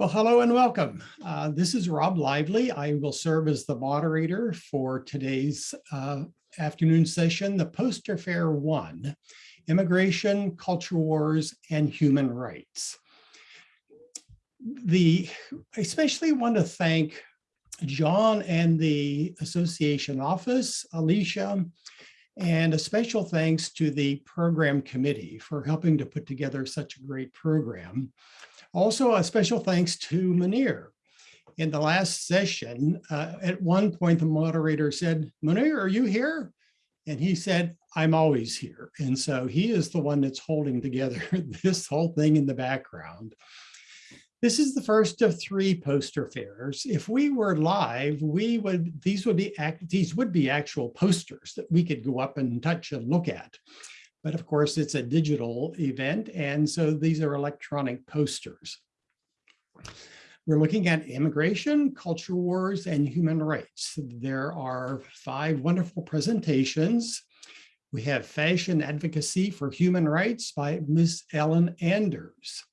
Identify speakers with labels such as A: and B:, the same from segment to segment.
A: Well, hello and welcome. Uh, this is Rob Lively. I will serve as the moderator for today's uh, afternoon session, the Poster Fair One, Immigration, Culture Wars, and Human Rights. The, especially want to thank John and the association office, Alicia, and a special thanks to the program committee for helping to put together such a great program. Also, a special thanks to Munir. In the last session, uh, at one point, the moderator said, Munir, are you here? And he said, I'm always here. And so he is the one that's holding together this whole thing in the background. This is the first of three poster fairs. If we were live, we would these would be act these would be actual posters that we could go up and touch and look at. But of course, it's a digital event, and so these are electronic posters. We're looking at immigration, culture wars, and human rights. There are five wonderful presentations. We have Fashion Advocacy for Human Rights by Ms. Ellen Anders.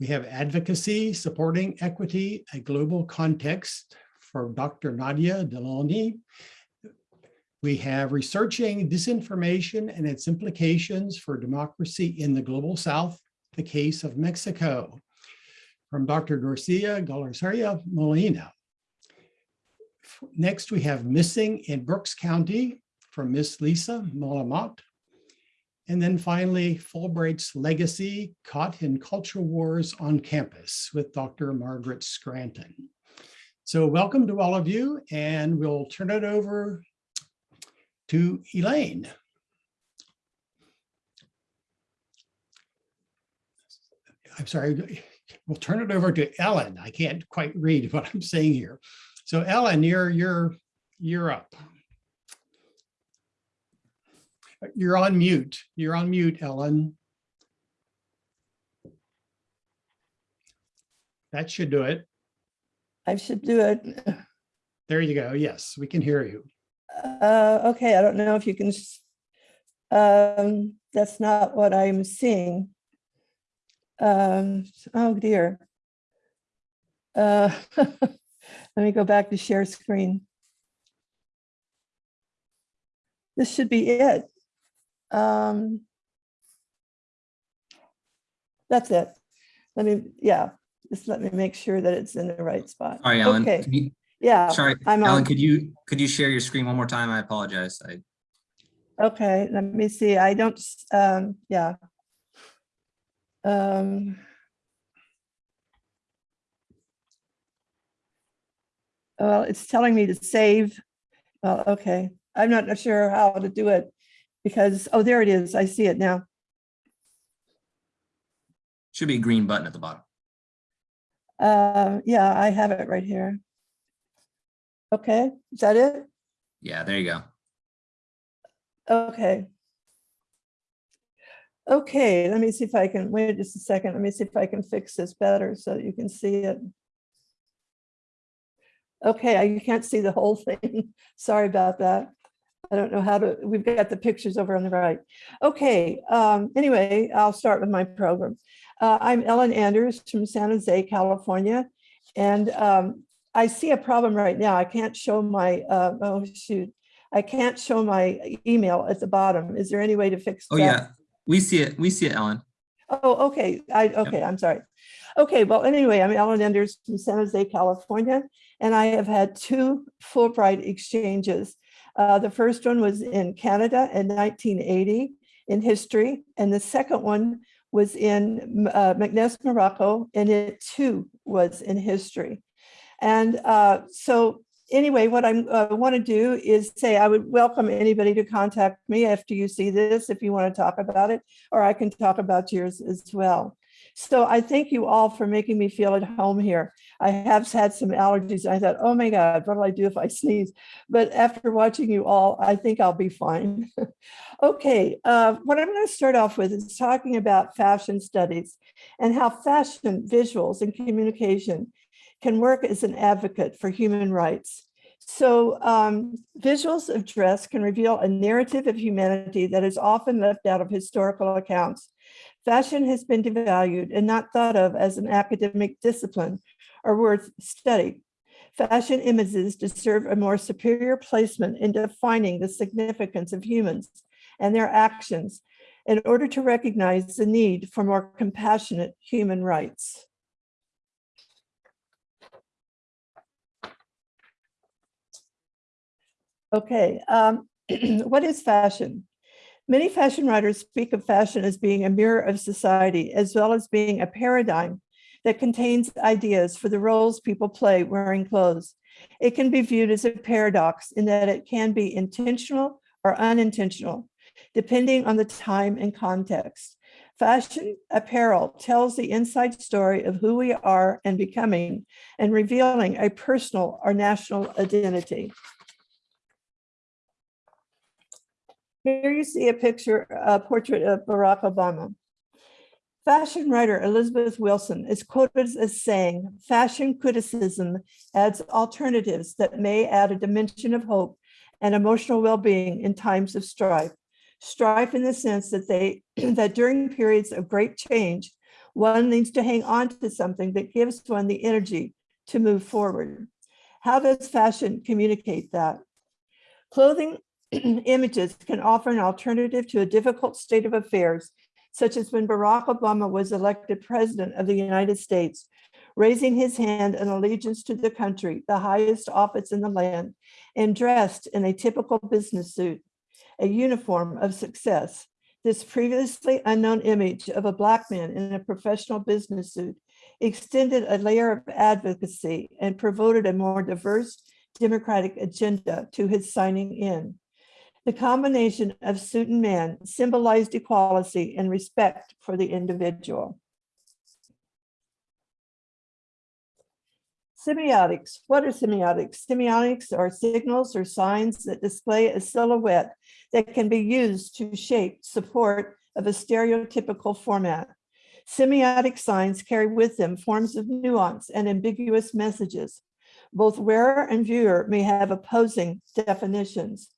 A: We have advocacy supporting equity, a global context for Dr. Nadia Deloni. We have researching disinformation and its implications for democracy in the global South, the case of Mexico, from Dr. Garcia Galarzaria Molina. Next, we have Missing in Brooks County from Miss Lisa Molamot. And then finally, Fulbright's Legacy, Caught in Cultural Wars on Campus with Dr. Margaret Scranton. So welcome to all of you, and we'll turn it over to Elaine. I'm sorry, we'll turn it over to Ellen. I can't quite read what I'm saying here. So Ellen, you're, you're, you're up. You're on mute. You're on mute, Ellen. That should do it.
B: I should do it.
A: There you go. Yes, we can hear you.
B: Uh, okay, I don't know if you can, um, that's not what I'm seeing. Um, oh dear. Uh, let me go back to share screen. This should be it. Um, that's it. Let me, yeah, just let me make sure that it's in the right spot.
C: Sorry, Ellen.
B: Okay,
C: Could you-
B: yeah,
C: Sorry,
B: I'm
C: Ellen,
B: on.
C: could you, could you share your screen one more time? I apologize. I,
B: Okay, let me see. I don't, um, yeah. Um. Well, it's telling me to save. Well, okay, I'm not sure how to do it because, oh, there it is. I see it now.
C: should be a green button at the bottom.
B: Uh, yeah, I have it right here. Okay, is that it?
C: Yeah, there you go.
B: Okay. Okay, let me see if I can, wait just a second. Let me see if I can fix this better so you can see it. Okay, I- you can't see the whole thing. Sorry about that. I don't know how to, we've got the pictures over on the right. Okay, um, anyway, I'll start with my program. Uh, I'm Ellen Anders from San Jose, California. And um, I see a problem right now. I can't show my, uh, oh shoot. I can't show my email at the bottom. Is there any way to fix that?
C: Oh, yeah, we see it. We see it, Ellen.
B: Oh, okay. I, okay, I'm sorry. Okay, well, anyway, I'm Ellen Anders from San Jose, California, and I have had two Fulbright exchanges. Uh, the first one was in Canada in 1980 in history, and the second one was in uh, Meknes, Morocco, and it too was in history. And uh, so anyway, what I'm, I want to do is say I would welcome anybody to contact me after you see this, if you want to talk about it, or I can talk about yours as well. So I thank you all for making me feel at home here. I have had some allergies. I thought, oh my God, what will I do if I sneeze? But after watching you all, I think I'll be fine. okay, uh, what I'm going to start off with is talking about fashion studies and how fashion, visuals, and communication can work as an advocate for human rights. So um, visuals of dress can reveal a narrative of humanity that is often left out of historical accounts. Fashion has been devalued and not thought of as an academic discipline or worth study. Fashion images deserve a more superior placement in defining the significance of humans and their actions in order to recognize the need for more compassionate human rights. Okay, um, what is fashion? Many fashion writers speak of fashion as being a mirror of society, as well as being a paradigm that contains ideas for the roles people play wearing clothes. It can be viewed as a paradox in that it can be intentional or unintentional, depending on the time and context. Fashion apparel tells the inside story of who we are and becoming and revealing a personal or national identity. Here you see a picture, a portrait of Barack Obama. Fashion writer Elizabeth Wilson is quoted as saying, fashion criticism adds alternatives that may add a dimension of hope and emotional well-being in times of strife. Strife in the sense that they that during periods of great change, one needs to hang on to something that gives one the energy to move forward. How does fashion communicate that? Clothing images can offer an alternative to a difficult state of affairs, such as when Barack Obama was elected president of the United States, raising his hand in allegiance to the country, the highest office in the land, and dressed in a typical business suit, a uniform of success. This previously unknown image of a black man in a professional business suit extended a layer of advocacy and promoted a more diverse democratic agenda to his signing in. The combination of suit and man symbolized equality and respect for the individual. Semiotics. What are semiotics? Semiotics are signals or signs that display a silhouette that can be used to shape support of a stereotypical format. Semiotic signs carry with them forms of nuance and ambiguous messages. Both wearer and viewer may have opposing definitions.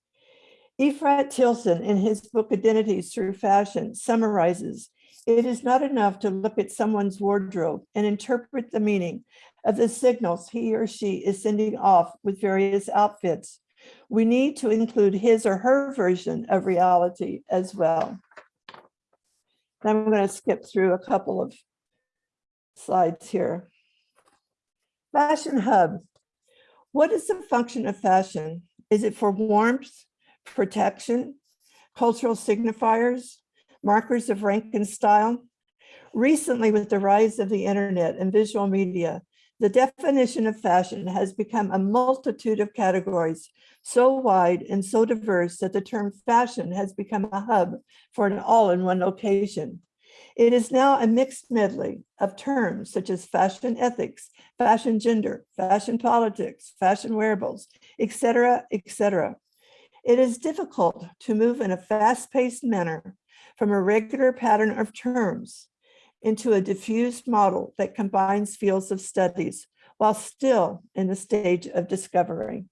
B: Efrat Tseëlon, in his book Identities Through Fashion, summarizes, it is not enough to look at someone's wardrobe and interpret the meaning of the signals he or she is sending off with various outfits. We need to include his or her version of reality as well. I'm going to skip through a couple of slides here. Fashion Hub. What is the function of fashion? Is it for warmth, protection, cultural signifiers, markers of rank and style? Recently, with the rise of the internet and visual media, the definition of fashion has become a multitude of categories so wide and so diverse that the term fashion has become a hub for an all-in-one location. It is now a mixed medley of terms such as fashion ethics, fashion gender, fashion politics, fashion wearables, etc., etc. It is difficult to move in a fast-paced manner from a regular pattern of terms into a diffused model that combines fields of studies while still in the stage of discovery.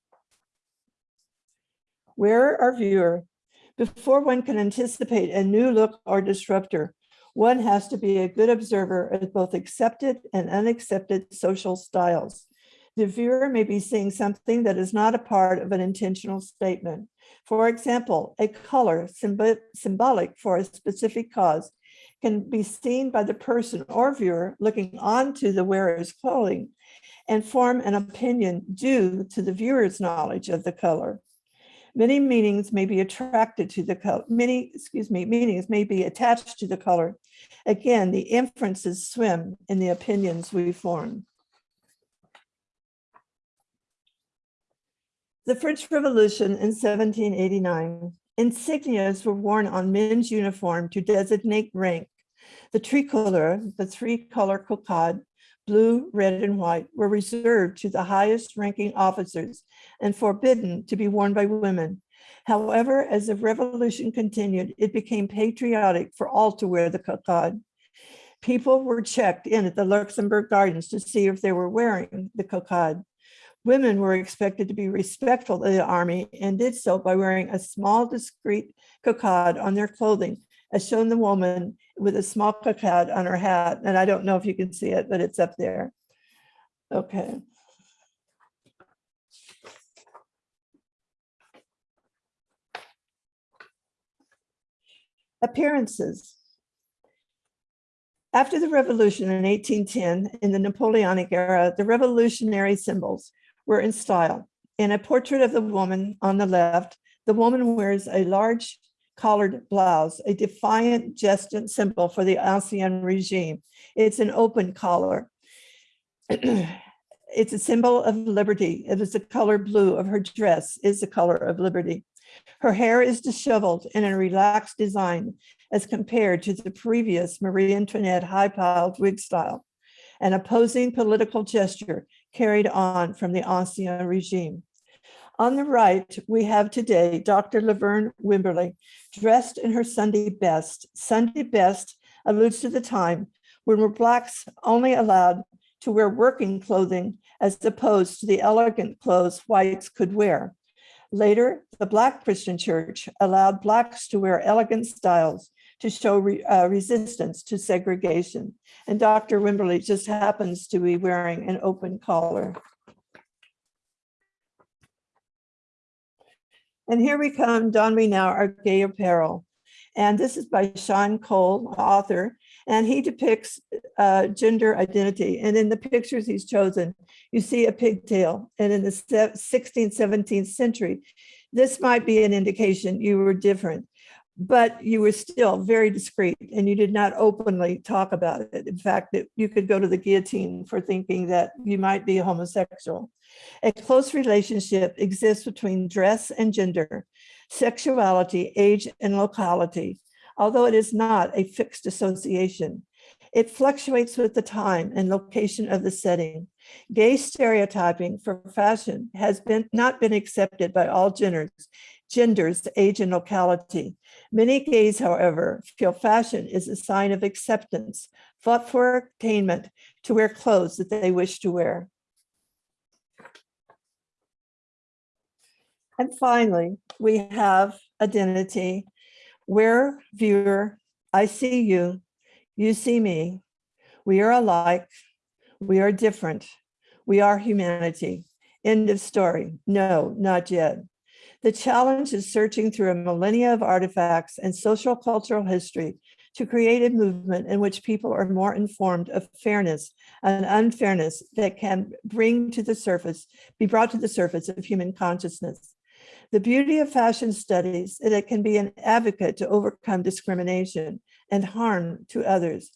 B: Where our viewer, before one can anticipate a new look or disruptor, one has to be a good observer of both accepted and unaccepted social styles. The viewer may be seeing something that is not a part of an intentional statement. For example, a color symb symbolic for a specific cause can be seen by the person or viewer looking onto the wearer's clothing and form an opinion due to the viewer's knowledge of the color. Many meanings may be attracted to the color, many, excuse me, meanings may be attached to the color. Again, the inferences swim in the opinions we form. The French Revolution in 1789, insignias were worn on men's uniform to designate rank. The tricolor, the three-color cockade, blue, red, and white, were reserved to the highest ranking officers and forbidden to be worn by women. However, as the revolution continued, it became patriotic for all to wear the cockade. People were checked in at the Luxembourg Gardens to see if they were wearing the cockade. Women were expected to be respectful of the army and did so by wearing a small discreet cockade on their clothing, as shown the woman with a small cockade on her hat. And I don't know if you can see it, but it's up there. Okay. Appearances. After the revolution in 1810, in the Napoleonic era, the revolutionary symbols were in style. In a portrait of the woman on the left, the woman wears a large collared blouse, a defiant gesture symbol for the Ancien regime. It's an open collar. It's a symbol of liberty. It is the color blue of her dress is the color of liberty. Her hair is disheveled in a relaxed design as compared to the previous Marie Antoinette high piled wig style, an opposing political gesture carried on from the Ancien regime. On the right, we have today Dr. Laverne Wimberly, dressed in her Sunday best. Sunday best alludes to the time when were blacks only allowed to wear working clothing as opposed to the elegant clothes whites could wear. Later, the Black Christian Church allowed Blacks to wear elegant styles to show re- uh, resistance to segregation. And Dr. Wimberly just happens to be wearing an open collar. And here we come, Don We Now, our gay apparel. And this is by Shaun Cole, author, and he depicts uh, gender identity. And in the pictures he's chosen, you see a pigtail. And in the 16th, 17th century, this might be an indication you were different, but you were still very discreet and you did not openly talk about it. In fact, that you could go to the guillotine for thinking that you might be homosexual. A close relationship exists between dress and gender, sexuality, age, and locality, although it is not a fixed association. It fluctuates with the time and location of the setting. Gay stereotyping for fashion has been not been accepted by all genders, genders, age, and locality. Many gays, however, feel fashion is a sign of acceptance, fought for attainment to wear clothes that they wish to wear. And finally, we have identity, where viewer, I see you, you see me. We are alike. We are different. We are humanity. End of story. No, not yet. The challenge is searching through a millennia of artifacts and social cultural history to create a movement in which people are more informed of fairness and unfairness that can bring to the surface, be brought to the surface of human consciousness. The beauty of fashion studies is it can be an advocate to overcome discrimination and harm to others.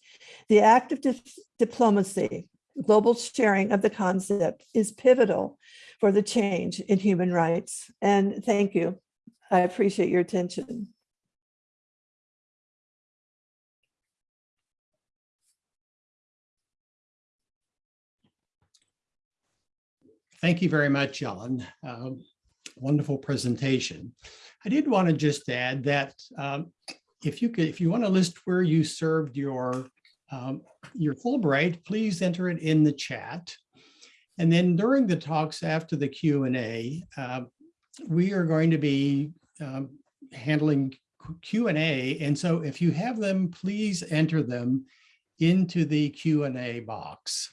B: The act of dip- diplomacy, global sharing of the concept is pivotal for the change in human rights. And thank you. I appreciate your attention.
A: Thank you very much, Ellen. Um, Wonderful presentation. I did want to just add that um, if you could, if you want to list where you served your um, your Fulbright, please enter it in the chat. And then during the talks after the Q and A, uh, we are going to be um, handling Q and so if you have them, please enter them into the Q and A box.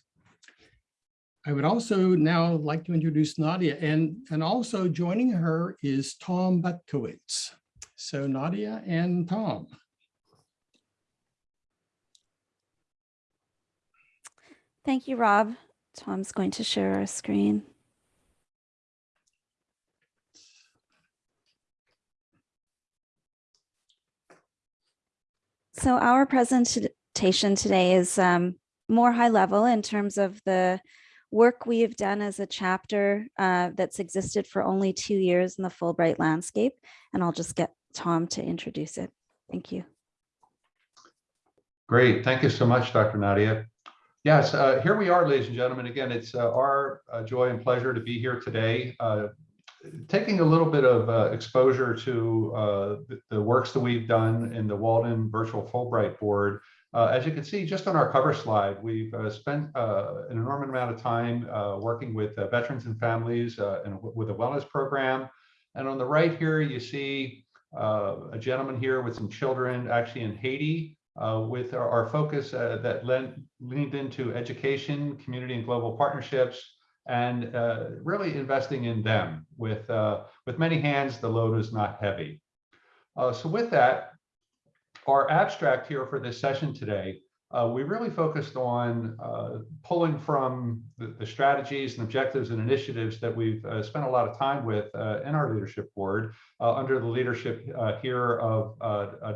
A: I would also now like to introduce Nadia and, and also joining her is Tom Butkowitz. So Nadia and Tom.
D: Thank you, Rob. Tom's going to share our screen. So our presentation today is um, more high level in terms of the work we have done as a chapter uh, that's existed for only two years in the Fulbright landscape. And I'll just get Tom to introduce it. Thank you.
E: Great. Thank you so much, Dr. Nadia. Yes, uh, here we are, ladies and gentlemen. Again, it's uh, our uh, joy and pleasure to be here today, uh, taking a little bit of uh, exposure to uh, the, the works that we've done in the Walden Virtual Fulbright Board. As you can see, just on our cover slide, we've spent an enormous amount of time working with veterans and families and with a wellness program. And on the right here, you see a gentleman here with some children actually in Haiti uh, with our, our focus uh, that lent, leaned into education, community and global partnerships, and uh, really investing in them. With, uh, with many hands, the load is not heavy. Uh, so with that, our abstract here for this session today, uh, we really focused on pulling from the, the, strategies and objectives and initiatives that we've spent a lot of time with in our leadership board under the leadership here of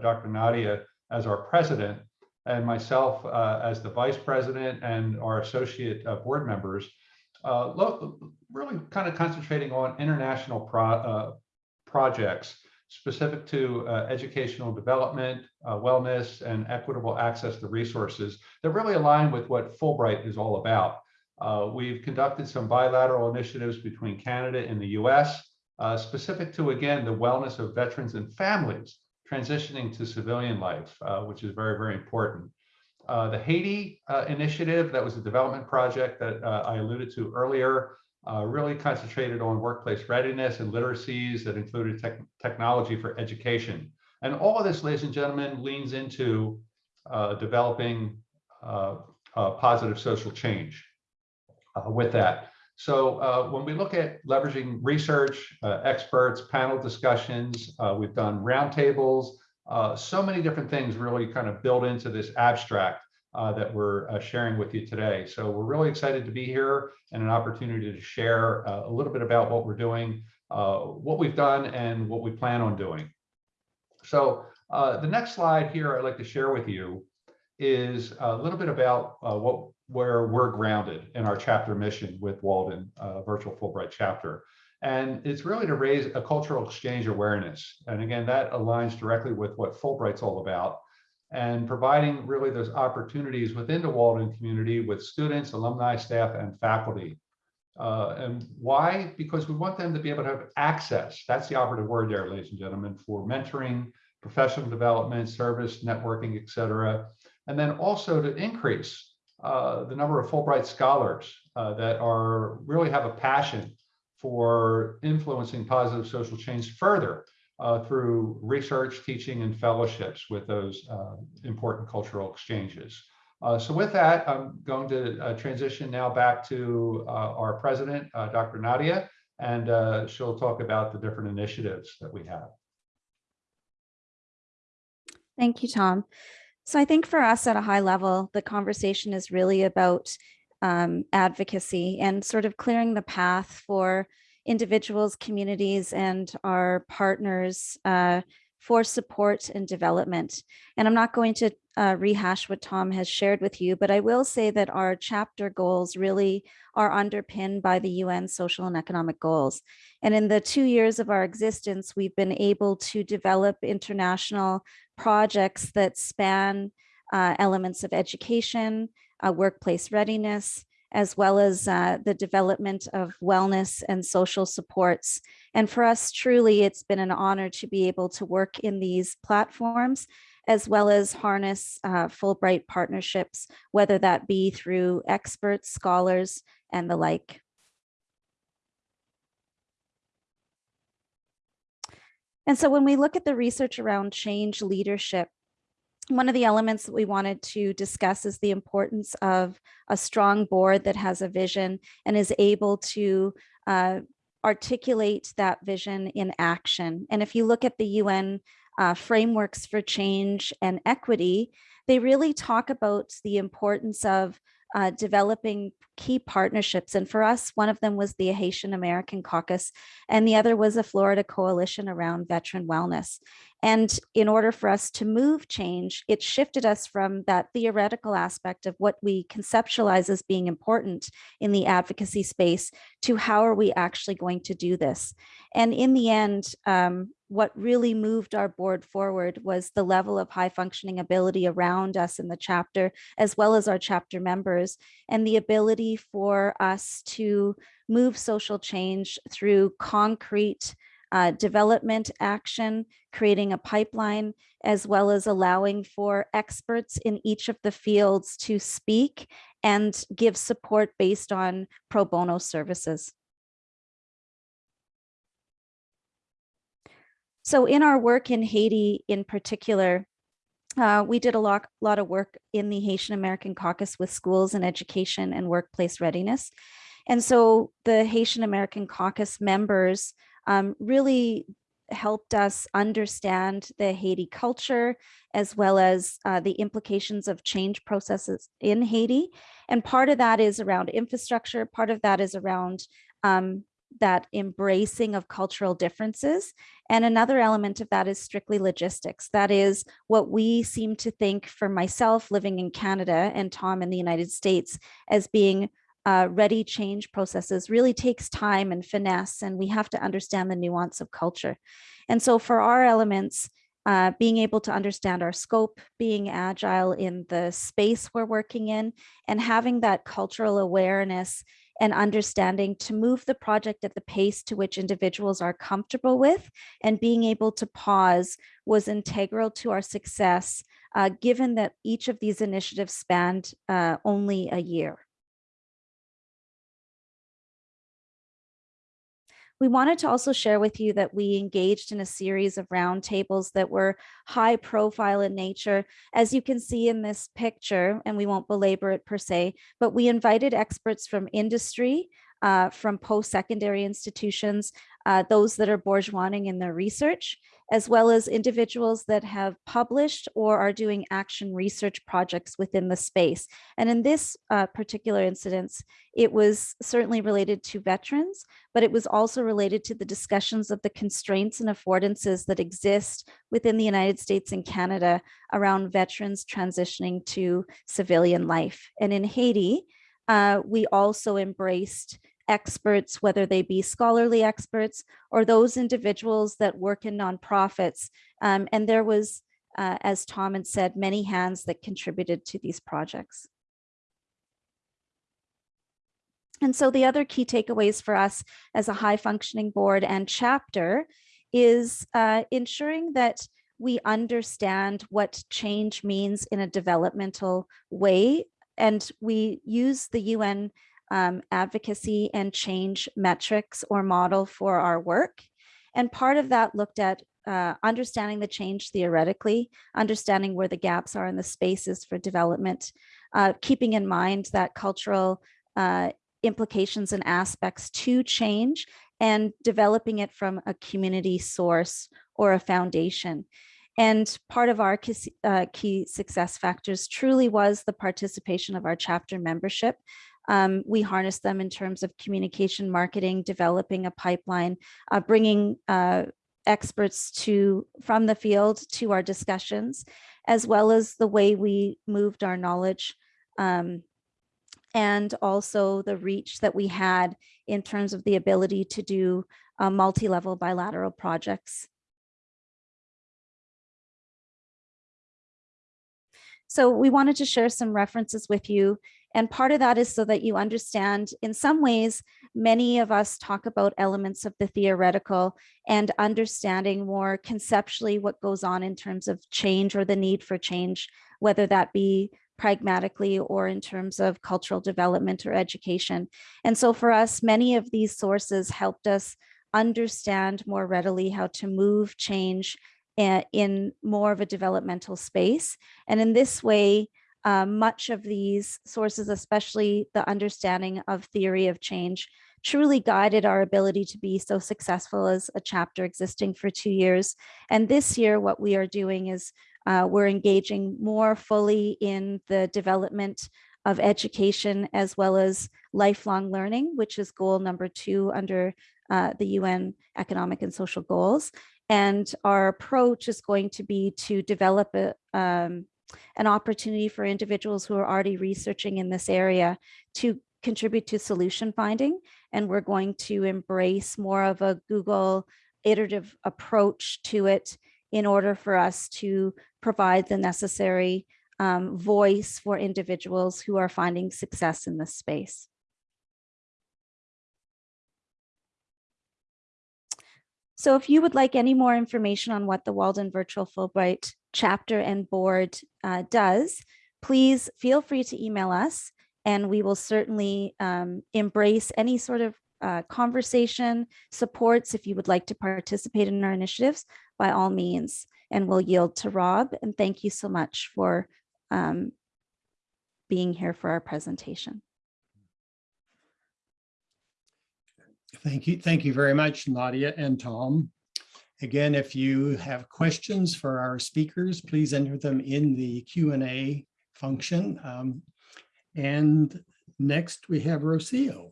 E: Dr. Nadia as our president and myself as the vice president and our associate board members, really kind of concentrating on international pro projects specific to uh, educational development, uh, wellness, and equitable access to resources that really align with what Fulbright is all about. Uh, we've conducted some bilateral initiatives between Canada and the US, uh, specific to, again, the wellness of veterans and families transitioning to civilian life, uh, which is very, very important. Uh, the Haiti initiative, that was a development project that I alluded to earlier, uh, really concentrated on workplace readiness and literacies that included tech technology for education. And all of this, ladies and gentlemen, leans into uh, developing uh, positive social change uh, with that. So uh, when we look at leveraging research, uh, experts, panel discussions, we've done roundtables, so many different things really kind of build into this abstract uh, that we're uh, sharing with you today. So we're really excited to be here and an opportunity to share uh, a little bit about what we're doing, uh, what we've done, and what we plan on doing. So uh, the next slide here I'd like to share with you is a little bit about uh, what where we're grounded in our chapter mission with Walden Virtual Fulbright Chapter. And it's really to raise a cultural exchange awareness. And again, that aligns directly with what Fulbright's all about and providing really those opportunities within the Walden community with students, alumni, staff, and faculty. Uh, and why? Because we want them to be able to have access. That's the operative word there, ladies and gentlemen, for mentoring, professional development, service, networking, et cetera. And then also to increase uh, the number of Fulbright scholars uh, that are really have a passion for influencing positive social change further uh, through research, teaching, and fellowships with those uh, important cultural exchanges. Uh, so with that, I'm going to uh, transition now back to our president, Dr. Nadia, and she'll talk about the different initiatives that we have.
D: Thank you, Tom. So I think for us at a high level, the conversation is really about um, advocacy and sort of clearing the path for individuals, communities, and our partners uh, for support and development. And I'm not going to uh, rehash what Tom has shared with you, but I will say that our chapter goals really are underpinned by the UN social and economic goals. And in the two years of our existence, we've been able to develop international projects that span uh, elements of education, uh, workplace readiness, as well as uh, the development of wellness and social supports. And for us, truly, it's been an honor to be able to work in these platforms, as well as harness uh, Fulbright partnerships, whether that be through experts, scholars, and the like. And so when we look at the research around change leadership, one of the elements that we wanted to discuss is the importance of a strong board that has a vision and is able to uh, articulate that vision in action. And if you look at the UN uh, frameworks for change and equity, they really talk about the importance of uh, developing key partnerships. And for us, one of them was the Haitian American Caucus, and the other was a Florida coalition around veteran wellness. And in order for us to move change, it shifted us from that theoretical aspect of what we conceptualize as being important in the advocacy space to how are we actually going to do this? And in the end, um, what really moved our board forward was the level of high functioning ability around us in the chapter, as well as our chapter members, and the ability for us to move social change through concrete uh, development action, creating a pipeline, as well as allowing for experts in each of the fields to speak and give support based on pro bono services. So in our work in Haiti in particular, uh, we did a lot, lot of work in the Haitian American Caucus with schools and education and workplace readiness. And so the Haitian American Caucus members um, really helped us understand the Haiti culture as well as uh, the implications of change processes in Haiti. And part of that is around infrastructure, part of that is around um, that embracing of cultural differences. And another element of that is strictly logistics. That is what we seem to think for myself living in Canada and Tom in the United States as being uh, ready change processes really takes time and finesse, and we have to understand the nuance of culture. And so for our elements, uh, being able to understand our scope, being agile in the space we're working in, and having that cultural awareness and understanding to move the project at the pace to which individuals are comfortable with and being able to pause was integral to our success, uh, given that each of these initiatives spanned uh, only a year. We wanted to also share with you that we engaged in a series of roundtables that were high profile in nature. As you can see in this picture, and we won't belabor it per se, but we invited experts from industry, uh, from post-secondary institutions, uh, those that are bourgeoising in their research, as well as individuals that have published or are doing action research projects within the space. And in this uh, particular incident, it was certainly related to veterans, but it was also related to the discussions of the constraints and affordances that exist within the United States and Canada around veterans transitioning to civilian life. And in Haiti, uh, we also embraced experts, whether they be scholarly experts or those individuals that work in nonprofits. Um, and there was, uh, as Tom had said, many hands that contributed to these projects. And so the other key takeaways for us as a high functioning board and chapter is uh, ensuring that we understand what change means in a developmental way. And we use the UN um, advocacy and change metrics or model for our work. And part of that looked at uh, understanding the change theoretically, understanding where the gaps are in the spaces for development, uh, keeping in mind that cultural uh, implications and aspects to change and developing it from a community source or a foundation. And part of our key, uh, key success factors truly was the participation of our chapter membership um, we harness them in terms of communication, marketing, developing a pipeline, uh, bringing uh, experts to from the field to our discussions, as well as the way we moved our knowledge um, and also the reach that we had in terms of the ability to do uh, multi-level bilateral projects. So we wanted to share some references with you and part of that is so that you understand, in some ways, many of us talk about elements of the theoretical and understanding more conceptually what goes on in terms of change or the need for change, whether that be pragmatically or in terms of cultural development or education. And so for us, many of these sources helped us understand more readily how to move change eh, in more of a developmental space. And in this way, uh, much of these sources, especially the understanding of theory of change, truly guided our ability to be so successful as a chapter existing for two years. And this year, what we are doing is uh, we're engaging more fully in the development of education as well as lifelong learning, which is goal number two under uh, the UN economic and social goals. And our approach is going to be to develop a, um, an opportunity for individuals who are already researching in this area to contribute to solution finding. And we're going to embrace more of a Google iterative approach to it in order for us to provide the necessary um, voice for individuals who are finding success in this space. So if you would like any more information on what the Walden Virtual Fulbright chapter and board uh, does, please feel free to email us and we will certainly um, embrace any sort of uh, conversation, supports, if you would like to participate in our initiatives, by all means, and we'll yield to Rob. And thank you so much for um, being here for our presentation.
A: Thank you. Thank you very much, Nadia and Tom. Again, if you have questions for our speakers, please enter them in the Q and A function. Um, And next we have Rocio.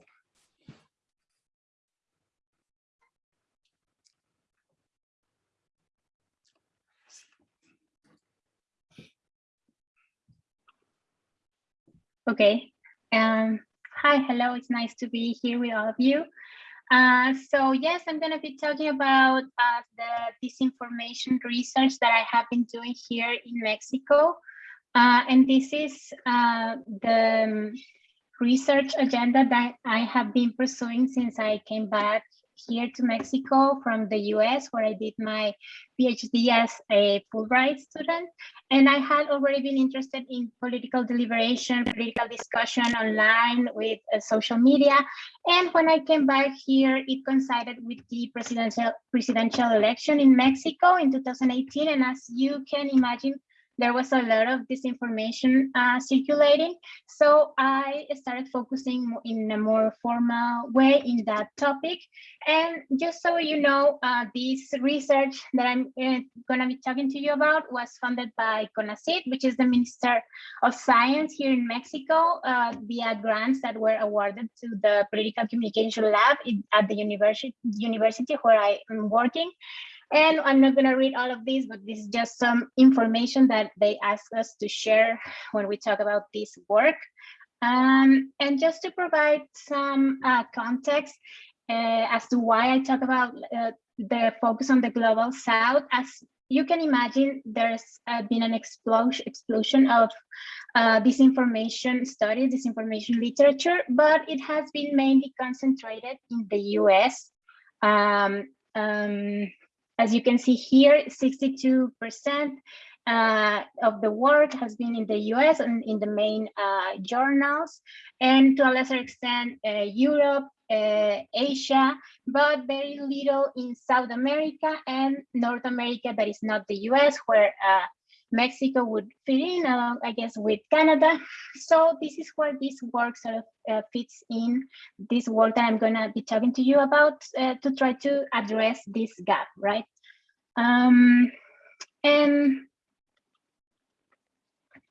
F: Okay. Um, hi, hello. It's nice to be here with all of you. Uh, so yes, I'm going to be talking about uh, the disinformation research that I have been doing here in Mexico. Uh, and this is uh, the um, research agenda that I have been pursuing since I came back here to Mexico from the US, where I did my PhD as a Fulbright student. And I had already been interested in political deliberation, political discussion online with uh, social media. And when I came back here, it coincided with the presidential presidential election in Mexico in 2018. And as you can imagine, there was a lot of disinformation uh, circulating. So I started focusing in a more formal way in that topic. And just so you know, uh, this research that I'm uh, going to be talking to you about was funded by CONACYT, which is the Minister of Science here in Mexico, uh, via grants that were awarded to the Political Communication Lab at the university, university where I am working. And I'm not going to read all of this, but this is just some information that they asked us to share when we talk about this work. Um, and just to provide some uh, context uh, as to why I talk about uh, the focus on the global south, as you can imagine, there's uh, been an explosion, explosion of uh, disinformation studies, disinformation literature, but it has been mainly concentrated in the US. Um, um, as you can see here, 62% uh, of the work has been in the US and in the main uh, journals, and to a lesser extent, uh, Europe, uh, Asia, but very little in South America and North America that is not the US, where uh, Mexico would fit in, along, I guess, with Canada. So this is where this work sort of uh, fits in, this work that I'm gonna be talking to you about uh, to try to address this gap, right? Um, and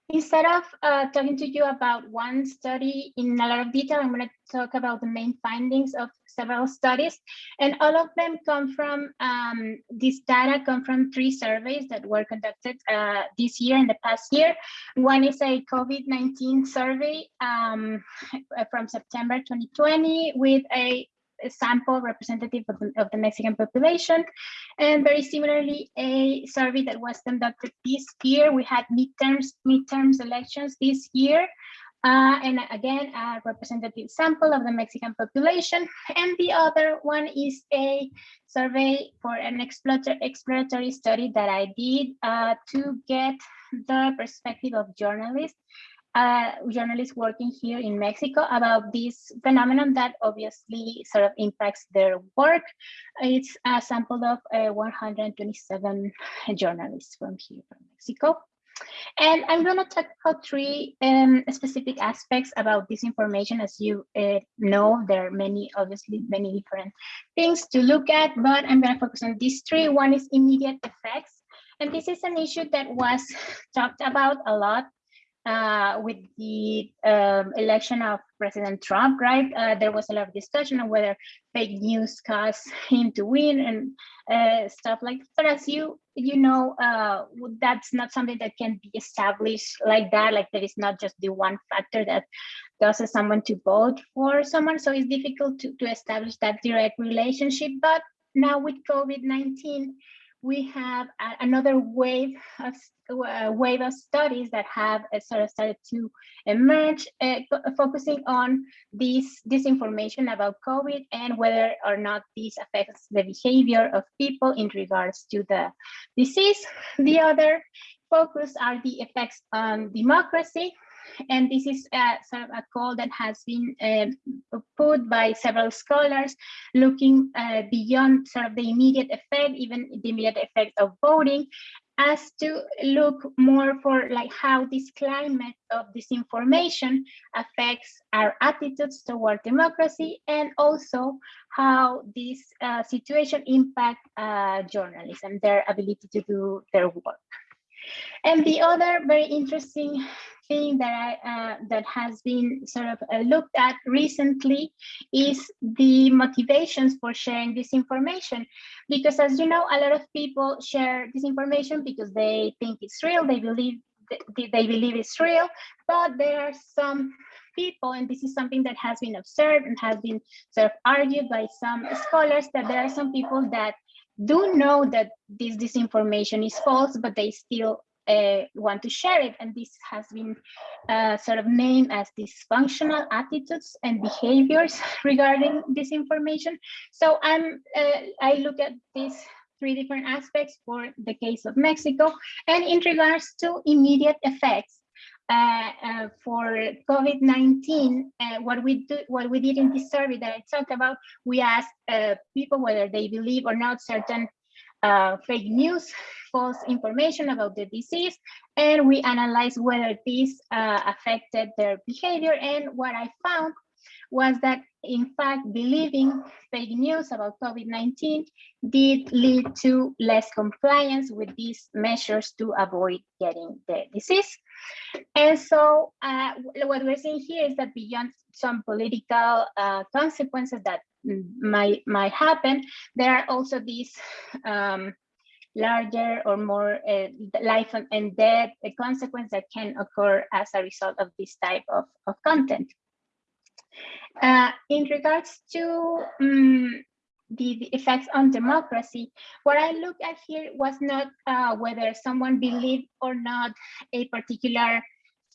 F: instead of uh, talking to you about one study in a lot of detail, I'm gonna talk about the main findings of several studies. And all of them come from, um, this data come from three surveys that were conducted uh, this year and the past year. One is a COVID-19 survey um, from September 2020 with a sample representative of the, of the Mexican population. And very similarly, a survey that was conducted this year. We had midterms, midterms elections this year. Uh, and again, a representative sample of the Mexican population. And the other one is a survey for an exploratory, study that I did uh, to get the perspective of journalists, uh, journalists working here in Mexico about this phenomenon that obviously sort of impacts their work. It's a sample of uh, 127 journalists from here, from Mexico. And I'm going to talk about three um, specific aspects about this information. As you uh, know, there are many, obviously, many different things to look at, but I'm going to focus on these three. One is immediate effects. And this is an issue that was talked about a lot uh, with the um, election of President Trump, right? Uh, there was a lot of discussion on whether fake news caused him to win and uh, stuff like that. But as you you know, uh, that's not something that can be established like that. Like there is not just the one factor that causes someone to vote for someone. So it's difficult to, to establish that direct relationship. But now with COVID-19, we have a, another wave of uh, wave of studies that have uh, sort of started to emerge, uh, focusing on this disinformation about COVID and whether or not this affects the behavior of people in regards to the disease. The other focus are the effects on democracy. And this is sort of a call that has been uh, put by several scholars looking uh, beyond sort of the immediate effect, even the immediate effect of voting, as to look more for like how this climate of disinformation affects our attitudes toward democracy and also how this uh, situation impact uh, journalism, their ability to do their work. And the other very interesting thing that I uh, that has been sort of uh, looked at recently is the motivations for sharing this information, because as you know, a lot of people share this information because they think it's real, they believe they, they believe it's real, but there are some people, and this is something that has been observed and has been sort of argued by some scholars that there are some people that do know that this disinformation is false, but they still uh, want to share it. And this has been uh, sort of named as dysfunctional attitudes and behaviors regarding disinformation. So I'm, uh, I look at these three different aspects for the case of Mexico. And in regards to immediate effects, uh, uh, for COVID-19, uh, what we do, what we did in this survey that I talked about, we asked uh, people whether they believe or not certain uh, fake news, false information about the disease, and we analyzed whether this affected their behavior. And what I found was that in fact, believing fake news about COVID-19 did lead to less compliance with these measures to avoid getting the disease. And so uh, what we're seeing here is that beyond some political uh, consequences that might, might happen, there are also these um, larger or more uh, life and death consequences that can occur as a result of this type of, of content. Uh, in regards to um, the, the, effects on democracy, what I look at here was not uh, whether someone believed or not a particular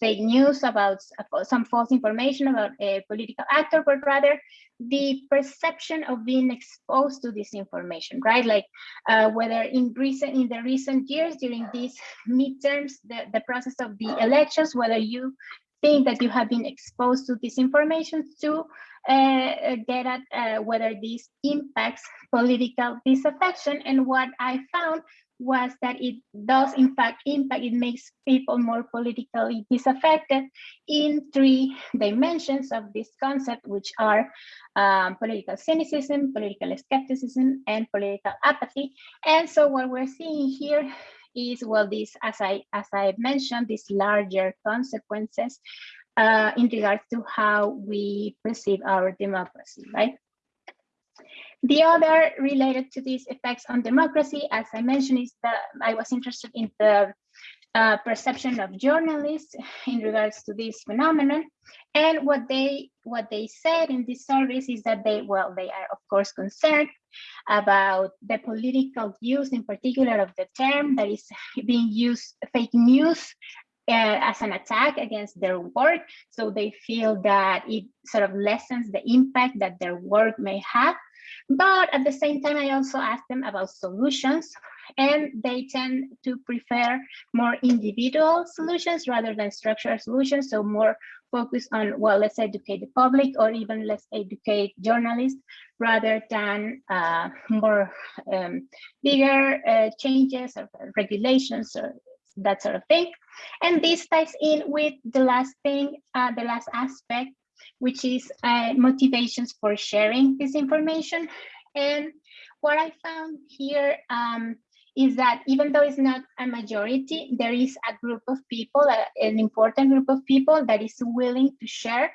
F: fake news about some false information about a political actor, but rather the perception of being exposed to this information, right? Like uh, whether in recent in the recent years during these midterms, the, the process of the elections, whether you think that you have been exposed to disinformation to uh, get at uh, whether this impacts political disaffection. And what I found was that it does in fact impact, it makes people more politically disaffected in three dimensions of this concept, which are um, political cynicism, political skepticism, and political apathy. And so what we're seeing here is well this as i as i mentioned these larger consequences uh, in regards to how we perceive our democracy right? The other related to these effects on democracy as i mentioned is that i was interested in the uh, perception of journalists in regards to this phenomenon. And what they what they said in this service is that they, well, they are of course concerned about the political use in particular of the term that is being used, fake news, uh, as an attack against their work. So they feel that it sort of lessens the impact that their work may have. But at the same time, I also asked them about solutions and they tend to prefer more individual solutions rather than structural solutions. So more focus on, well, let's educate the public or even let's educate journalists rather than uh, more um, bigger uh, changes or regulations or that sort of thing. And this ties in with the last thing, uh, the last aspect, which is uh, motivations for sharing this information. And what I found here um, is that even though it's not a majority, there is a group of people, uh, an important group of people that is willing to share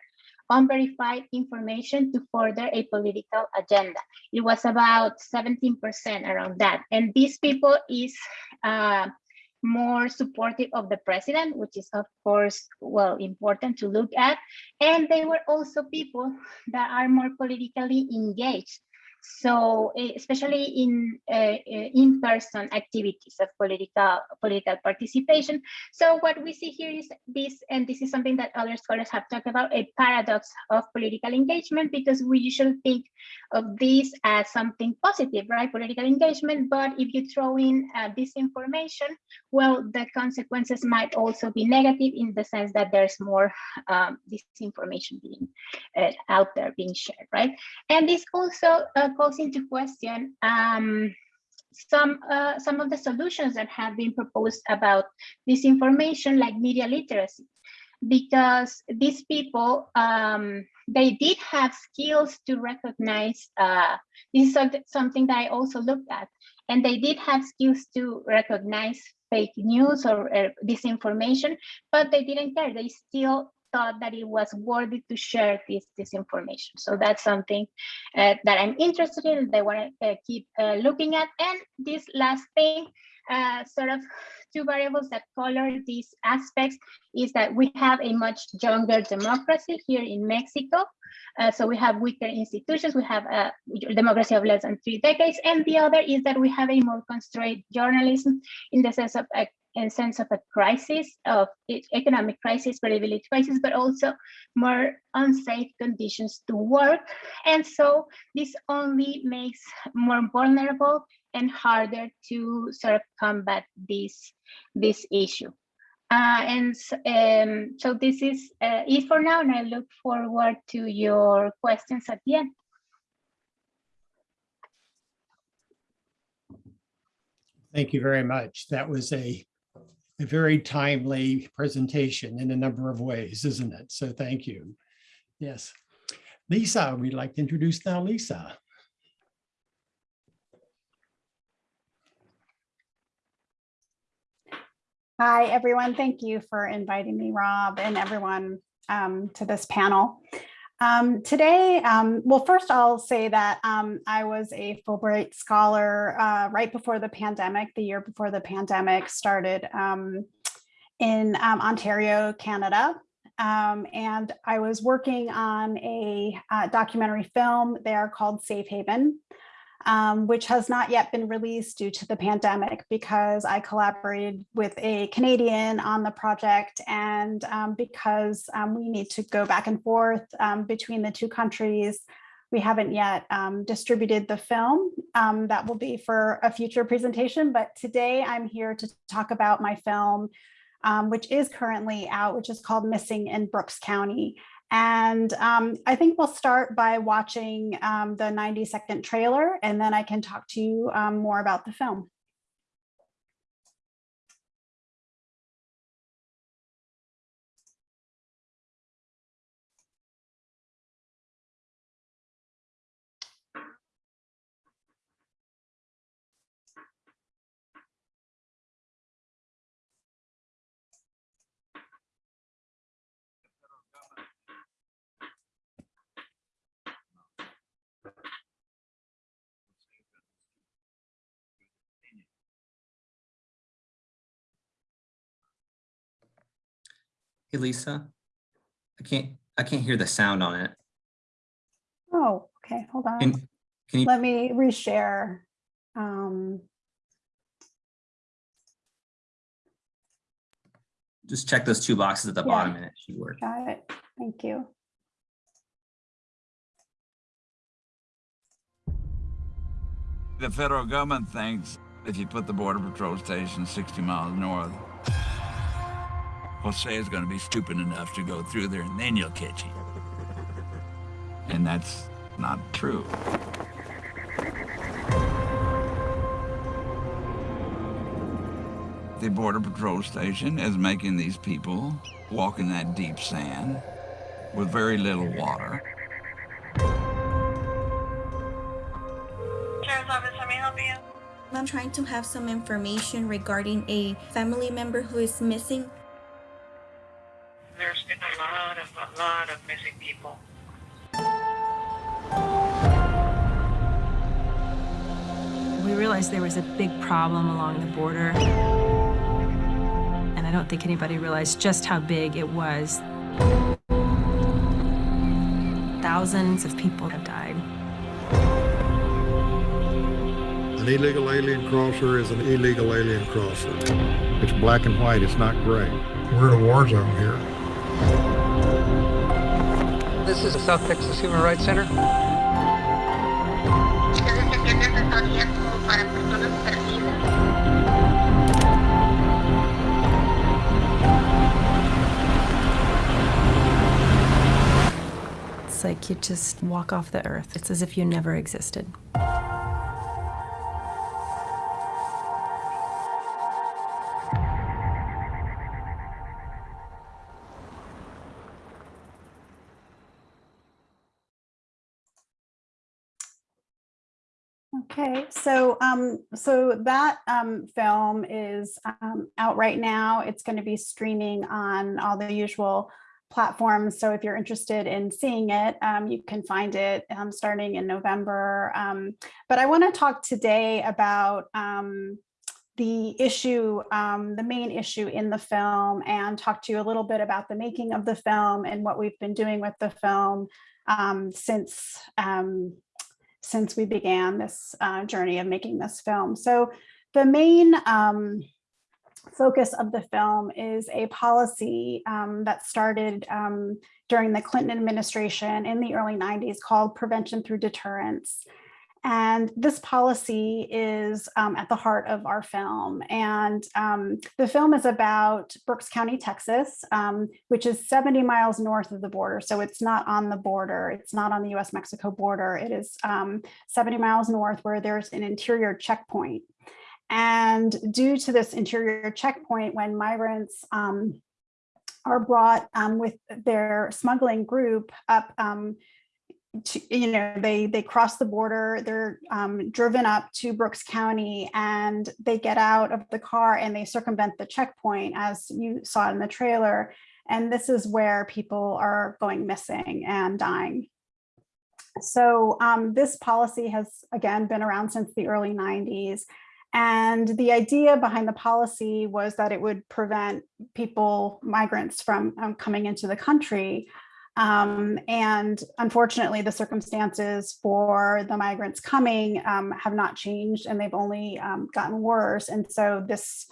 F: unverified information to further a political agenda. It was about 17% around that. And these people is uh, more supportive of the president, which is of course, well, important to look at. And they were also people that are more politically engaged. So eh, especially in uh, in-person activities of political political participation. So what we see here is this, and this is something that other scholars have talked about, a paradox of political engagement, because we usually think of this as something positive, right? Political engagement, but if you throw in uh, disinformation, well, the consequences might also be negative in the sense that there's more um, disinformation being uh, out there being shared, right? And this also uh, calls into question um, some uh, some of the solutions that have been proposed about disinformation, like media literacy, because these people um, they did have skills to recognize. Uh, this is something that I also looked at, and they did have skills to recognize fake news or uh, disinformation, but they didn't care. They still thought that it was worthy to share this, this information. So that's something uh, that I'm interested in, they want to uh, keep uh, looking at. And this last thing, uh, sort of two variables that color these aspects is that we have a much younger democracy here in Mexico. Uh, so we have weaker institutions, we have a democracy of less than three decades, and the other is that we have a more constrained journalism in the sense of a sense of a crisis of economic crisis, credibility crisis, but also more unsafe conditions to work. And so this only makes more vulnerable and harder to sort of combat this, this issue. Uh, and um, so this is uh, it for now, and I look forward to your questions at the end.
A: Thank you very much. That was a a very timely presentation in a number of ways, isn't it? So thank you. Yes. Lisa, we'd like to introduce now Lisa.
G: Hi, everyone. Thank you for inviting me, Rob, and everyone um, to this panel. Um, today, um, well, first I'll say that um, I was a Fulbright scholar uh, right before the pandemic, the year before the pandemic started um, in um, Ontario, Canada. Um, and I was working on a uh, documentary film there called Safe Haven um, which has not yet been released due to the pandemic because I collaborated with a Canadian on the project and um, because um, we need to go back and forth um, between the two countries, we haven't yet um, distributed the film. Um, that will be for a future presentation, but today I'm here to talk about my film, which is currently out, which is called Missing in Brooks County. And um, I think we'll start by watching um, the 90 second trailer and then I can talk to you um, more about the film.
C: Hey, Lisa, I can't, I can't hear the sound on it.
G: Oh, okay, hold on.
C: Can, can you,
G: Let me reshare. Um,
C: just check those two boxes at the
G: Yeah.
C: bottom and it should work.
G: got it. Thank you.
H: The federal government thinks if you put the Border Patrol station 60 miles north, Jose is going to be stupid enough to go through there and then you'll catch him. And that's not true. The Border Patrol station is making these people walk in that deep sand with very little water.
I: Sheriff's Office, how may help you?
J: I'm trying to have some information regarding a family member who is missing.
I: There's been a lot of, a lot of missing people.
K: We realized there was a big problem along the border. And I don't think anybody realized just how big it was. Thousands of people have died.
L: An illegal alien crosser is an illegal alien crosser. It's black and white, it's not gray. We're in a war zone here.
M: This is the South Texas Human Rights Center.
K: It's like you just walk off the earth. It's as if you never existed.
G: Okay, so um, so that um, film is um, out right now. It's going to be streaming on all the usual platforms. So if you're interested in seeing it, um, you can find it um, starting in November. Um, but I want to talk today about um, the issue, um, the main issue in the film and talk to you a little bit about the making of the film and what we've been doing with the film um, since since we began this uh, journey of making this film. So the main um, focus of the film is a policy um, that started um, during the Clinton administration in the early 90s called prevention through deterrence. And this policy is um, at the heart of our film. And um, the film is about Brooks County, Texas, um, which is 70 miles north of the border. So it's not on the border. It's not on the US Mexico border. It is um, 70 miles north where there's an interior checkpoint. And due to this interior checkpoint, when migrants um, are brought um, with their smuggling group up to, you know, they they cross the border, they're um, driven up to Brooks County and they get out of the car and they circumvent the checkpoint as you saw in the trailer. And this is where people are going missing and dying. So um, this policy has, again, been around since the early 90s. And the idea behind the policy was that it would prevent people, migrants from um, coming into the country. Um, and unfortunately, the circumstances for the migrants coming um, have not changed and they've only um, gotten worse. And so this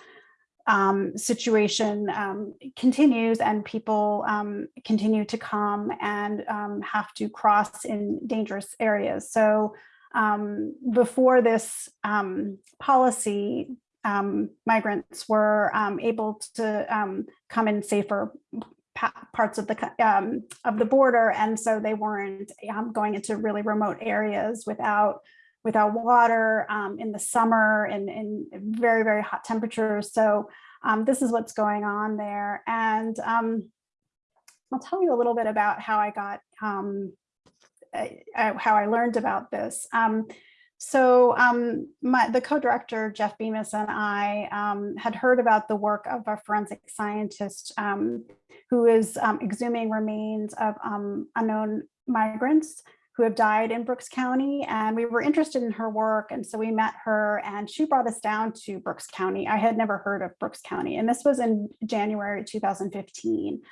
G: um, situation um, continues and people um, continue to come and have to cross in dangerous areas. So before this policy, migrants were able to come in safer parts of the um, of the border, and so they weren't um, going into really remote areas without without water um, in the summer and in very very hot temperatures. So um, this is what's going on there, and um, I'll tell you a little bit about how I got um, how I learned about this. So um, my, the co-director, Jeff Bemis, and I um, had heard about the work of a forensic scientist um, who is um, exhuming remains of um, unknown migrants who have died in Brooks County. And we were interested in her work. And so we met her and she brought us down to Brooks County. I had never heard of Brooks County. And this was in January 2015.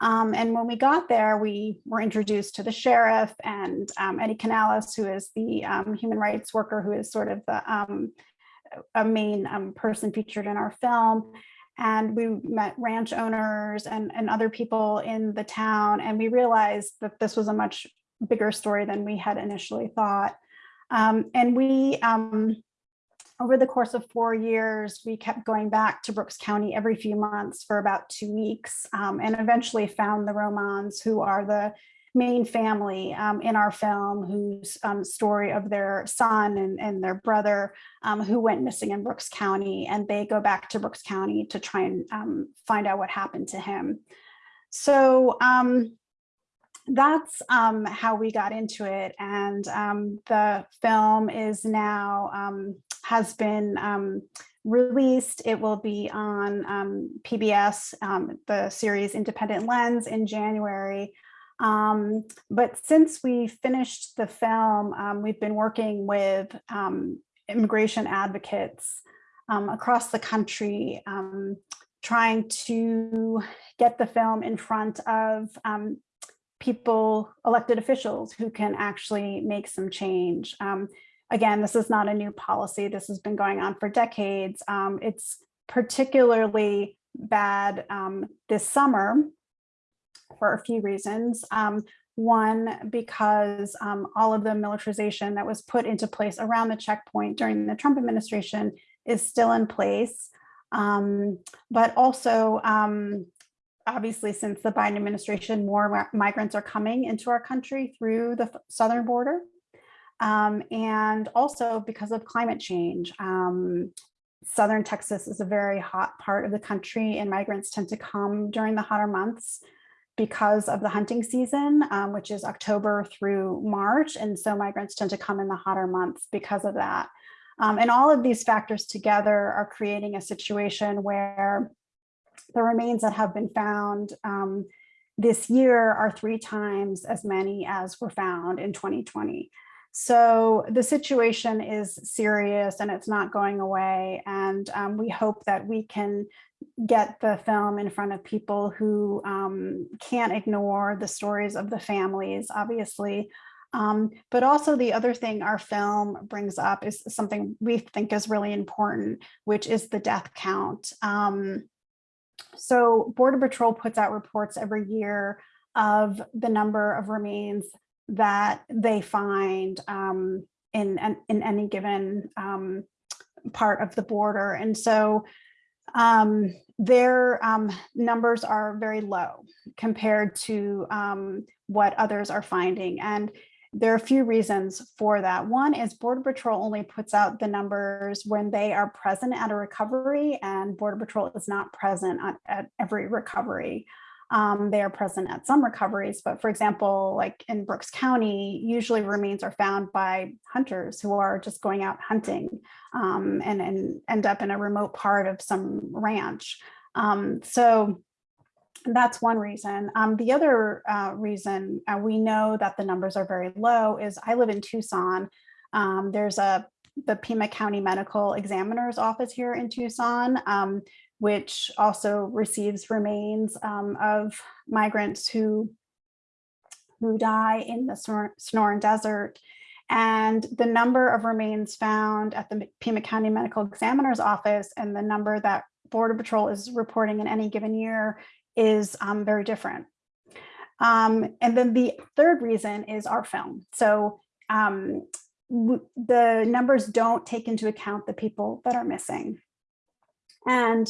G: Um, and when we got there, we were introduced to the sheriff and um, Eddie Canales, who is the um, human rights worker, who is sort of the um, a main um, person featured in our film. And we met ranch owners and, and other people in the town. And we realized that this was a much bigger story than we had initially thought. Um, and we over the course of four years, we kept going back to Brooks County every few months for about two weeks um, and eventually found the Romans who are the main family um, in our film whose um, story of their son and, and their brother um, who went missing in Brooks County and they go back to Brooks County to try and um, find out what happened to him. So um, that's um, how we got into it. And the film is now has been um, released. It will be on um, PBS, um, the series Independent Lens in January. Um, but since we finished the film, um, we've been working with immigration advocates across the country, trying to get the film in front of people, elected officials who can actually make some change. Um, again, this is not a new policy. This has been going on for decades. Um, it's particularly bad um, this summer for a few reasons. Um, one, because um, all of the militarization that was put into place around the checkpoint during the Trump administration is still in place. Um, but also, um, obviously, since the Biden administration, more migrants are coming into our country through the southern border. Um, and also because of climate change. Um, Southern Texas is a very hot part of the country and migrants tend to come during the hotter months because of the hunting season, um, which is October through March. And so migrants tend to come in the hotter months because of that. Um, and all of these factors together are creating a situation where the remains that have been found um, this year are three times as many as were found in 2020. So the situation is serious and it's not going away. And um, we hope that we can get the film in front of people who um, can't ignore the stories of the families, obviously. Um, but also the other thing our film brings up is something we think is really important, which is the death count. Um, so Border Patrol puts out reports every year of the number of remains that they find um, in, in any given um, part of the border. And so um, their um, numbers are very low compared to um, what others are finding. And there are a few reasons for that. One is Border Patrol only puts out the numbers when they are present at a recovery and Border Patrol is not present at, at every recovery. Um, they are present at some recoveries, but for example, like in Brooks County, usually remains are found by hunters who are just going out hunting um, and, and end up in a remote part of some ranch. Um, so that's one reason. Um, the other uh, reason uh, we know that the numbers are very low is I live in Tucson. Um, there's a the Pima County Medical Examiner's Office here in Tucson, um, which also receives remains um, of migrants who who die in the Sonor- Sonoran Desert. And the number of remains found at the Pima County Medical Examiner's Office and the number that Border Patrol is reporting in any given year is um, very different. Um, and then the third reason is our film. So um, the numbers don't take into account the people that are missing. And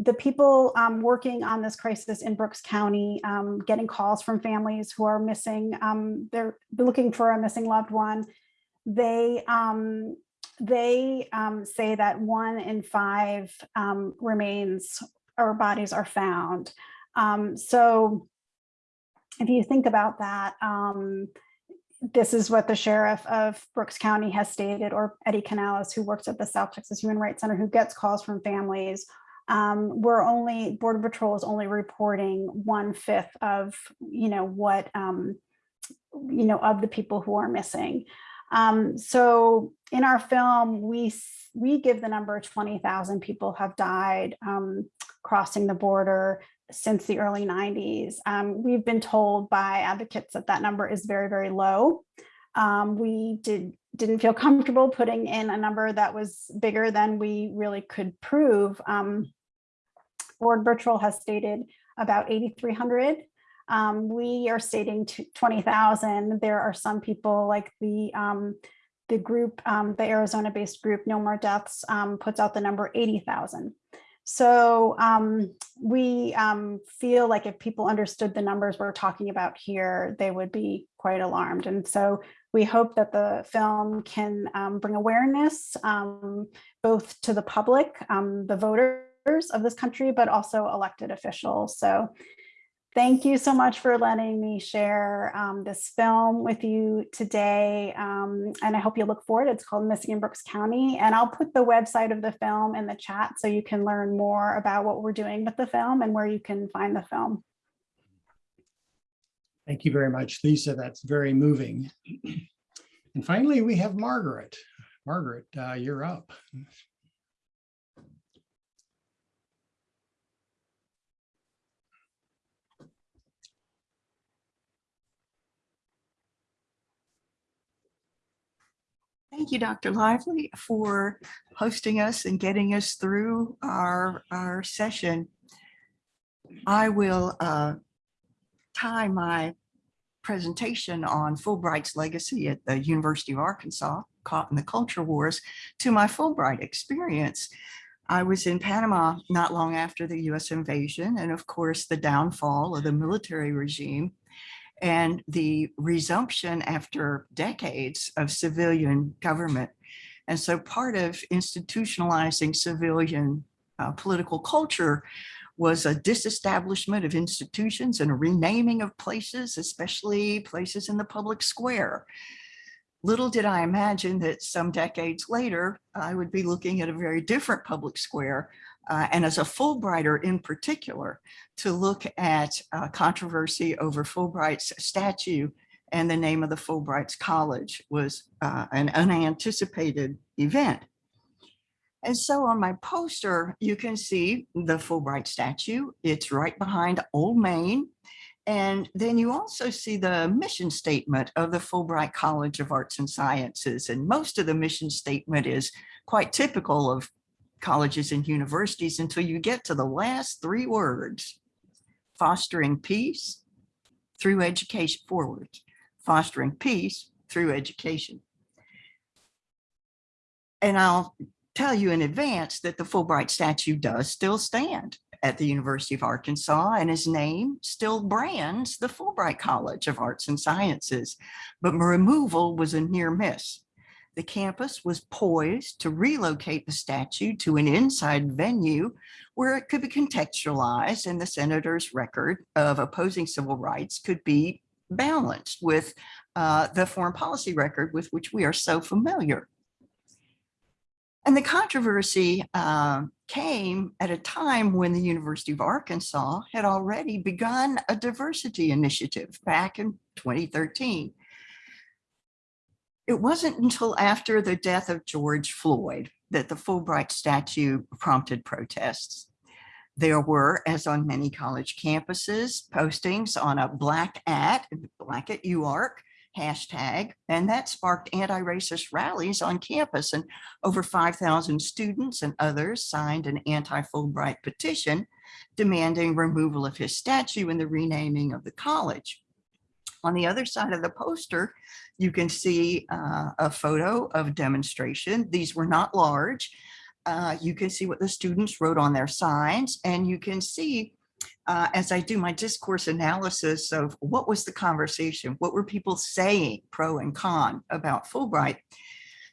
G: the people um, working on this crisis in Brooks County, um, getting calls from families who are missing, um, they're looking for a missing loved one. They um, they um, say that one in five um, remains or bodies are found. so if you think about that, this is what the sheriff of Brooks County has stated, or Eddie Canales, who works at the South Texas Human Rights Center, who gets calls from families um, we're only border patrol is only reporting one fifth of you know what um, you know of the people who are missing. Um, so in our film we we give the number 20,000 people have died um, crossing the border since the early 90s um, we've been told by advocates that that number is very very low. Um, we did didn't feel comfortable putting in a number that was bigger than we really could prove. Um, Border Patrol has stated about 8,300. Um, we are stating 20,000. There are some people like the um, the group, um, the Arizona-based group No More Deaths um, puts out the number 80,000. So um, we um, feel like if people understood the numbers we're talking about here, they would be quite alarmed. And so we hope that the film can bring awareness both to the public, the voters, of this country, but also elected officials. So thank you so much for letting me share um, this film with you today. Um, and I hope you look forward. It's called Missing in Brooks County. And I'll put the website of the film in the chat so you can learn more about what we're doing with the film and where you can find the film.
A: Thank you very much, Lisa. That's very moving. And finally, we have Margaret. Margaret, uh, you're up.
N: Thank you, Dr. Lively, for hosting us and getting us through our, our session. I will uh, tie my presentation on Fulbright's legacy at the University of Arkansas, caught in the culture wars, to my Fulbright experience. I was in Panama not long after the US invasion and of course the downfall of the military regime and the resumption after decades of civilian government. And so part of institutionalizing civilian uh, political culture was a disestablishment of institutions and a renaming of places, especially places in the public square. Little did I imagine that some decades later, I would be looking at a very different public square, uh, and as a Fulbrighter in particular, to look at uh, controversy over Fulbright's statue and the name of the Fulbright's College was uh, an unanticipated event. And so on my poster, you can see the Fulbright statue. It's right behind Old Main. And then you also see the mission statement of the Fulbright College of Arts and Sciences. And most of the mission statement is quite typical of colleges and universities until you get to the last three words, fostering peace through education forward, fostering peace through education. And I'll tell you in advance that the Fulbright statue does still stand at the University of Arkansas and his name still brands the Fulbright College of Arts and Sciences, but removal was a near miss. The campus was poised to relocate the statue to an inside venue where it could be contextualized and the senator's record of opposing civil rights could be balanced with uh, the foreign policy record with which we are so familiar. And the controversy uh, came at a time when the University of Arkansas had already begun a diversity initiative back in 2013. It wasn't until after the death of George Floyd that the Fulbright statue prompted protests. There were, as on many college campuses, postings on a black at, black at UARK, hashtag, and that sparked anti-racist rallies on campus and over 5,000 students and others signed an anti-Fulbright petition demanding removal of his statue and the renaming of the college. On the other side of the poster, you can see uh, a photo of demonstration. These were not large. Uh, you can see what the students wrote on their signs and you can see uh, as I do my discourse analysis of what was the conversation, what were people saying pro and con about Fulbright,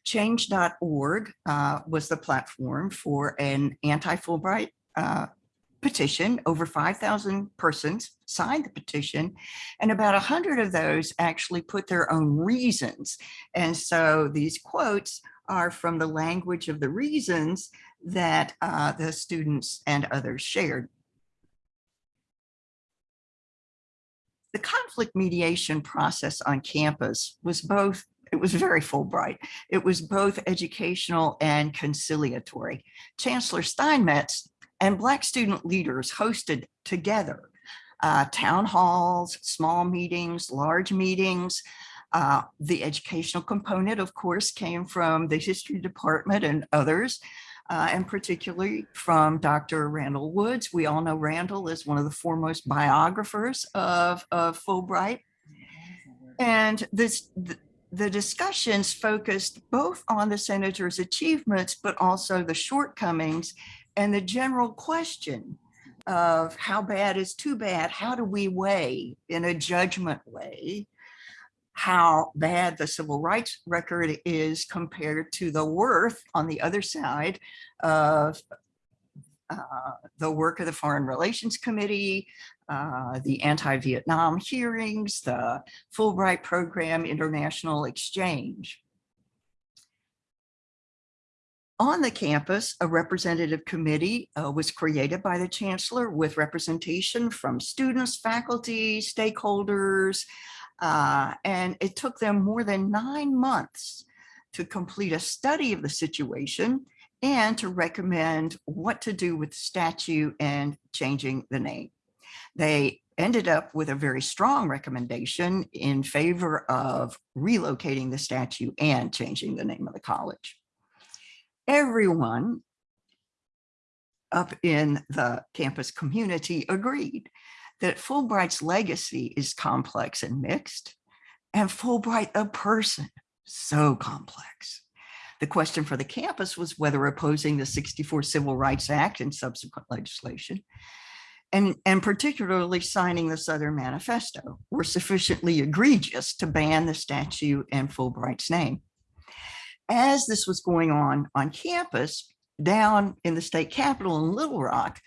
N: change.org uh, was the platform for an anti-Fulbright uh, petition. Over 5,000 persons signed the petition and about 100 of those actually put their own reasons. And so these quotes are from the language of the reasons that uh, the students and others shared. The conflict mediation process on campus was both, it was very Fulbright. It was both educational and conciliatory. Chancellor Steinmetz and Black student leaders hosted together uh, town halls, small meetings, large meetings. Uh, the educational component, of course, came from the history department and others uh, and particularly from Dr. Randall Woods. We all know Randall is one of the foremost biographers of, of Fulbright. And this, the, the discussions focused both on the senator's achievements, but also the shortcomings and the general question of how bad is too bad? How do we weigh in a judgment way how bad the civil rights record is compared to the worth on the other side of uh, the work of the Foreign Relations Committee, uh, the anti-Vietnam hearings, the Fulbright Program International Exchange. On the campus, a representative committee uh, was created by the chancellor with representation from students, faculty, stakeholders, uh, and it took them more than nine months to complete a study of the situation and to recommend what to do with the statue and changing the name. They ended up with a very strong recommendation in favor of relocating the statue and changing the name of the college. Everyone up in the campus community agreed that Fulbright's legacy is complex and mixed, and Fulbright a person, so complex. The question for the campus was whether opposing the 64 Civil Rights Act and subsequent legislation, and, and particularly signing the Southern Manifesto, were sufficiently egregious to ban the statue and Fulbright's name. As this was going on on campus, down in the state capitol in Little Rock,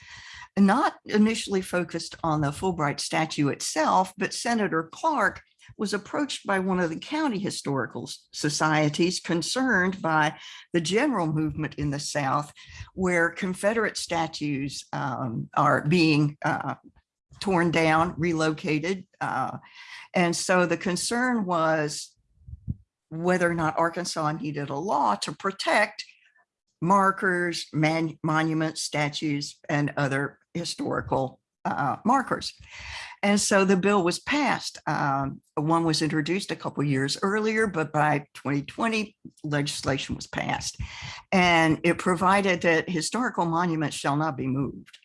N: not initially focused on the Fulbright statue itself, but Senator Clark was approached by one of the county historical societies concerned by the general movement in the South, where Confederate statues um, are being uh, torn down, relocated. Uh, and so the concern was whether or not Arkansas needed a law to protect markers, man, monuments, statues, and other historical uh, markers. And so the bill was passed. Um, one was introduced a couple years earlier, but by 2020, legislation was passed. And it provided that historical monuments shall not be moved.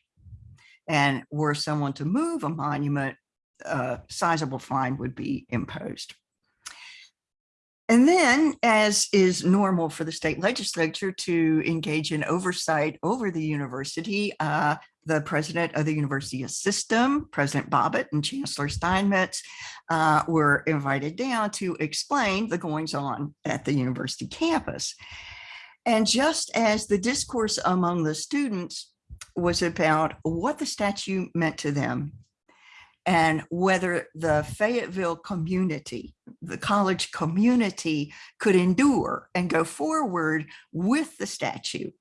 N: And were someone to move a monument, a sizable fine would be imposed. And then, as is normal for the state legislature to engage in oversight over the university, uh, the president of the university system, President Bobbitt and Chancellor Steinmetz uh, were invited down to explain the goings on at the university campus. And just as the discourse among the students was about what the statue meant to them and whether the Fayetteville community, the college community could endure and go forward with the statue.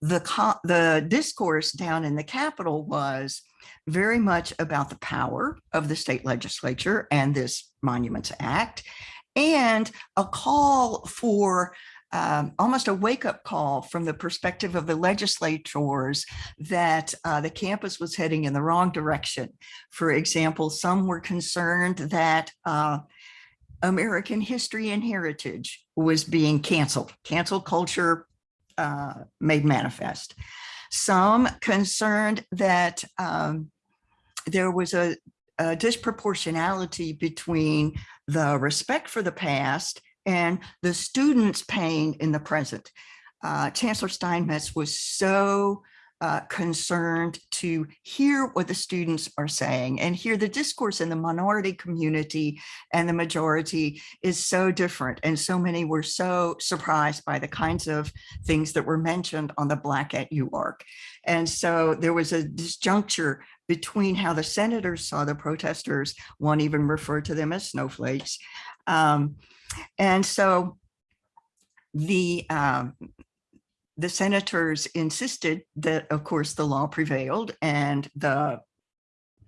N: The, the discourse down in the Capitol was very much about the power of the state legislature and this Monuments Act and a call for um, almost a wake up call from the perspective of the legislators that uh, the campus was heading in the wrong direction. For example, some were concerned that uh, American history and heritage was being canceled, cancel culture uh, made manifest. Some concerned that um, there was a, a disproportionality between the respect for the past and the students' pain in the present. Uh, Chancellor Steinmetz was so uh, concerned to hear what the students are saying and hear the discourse in the minority community and the majority is so different. And so many were so surprised by the kinds of things that were mentioned on the Black at UARK. And so there was a disjuncture between how the senators saw the protesters, one even referred to them as snowflakes, um, and so the um, the senators insisted that, of course, the law prevailed and the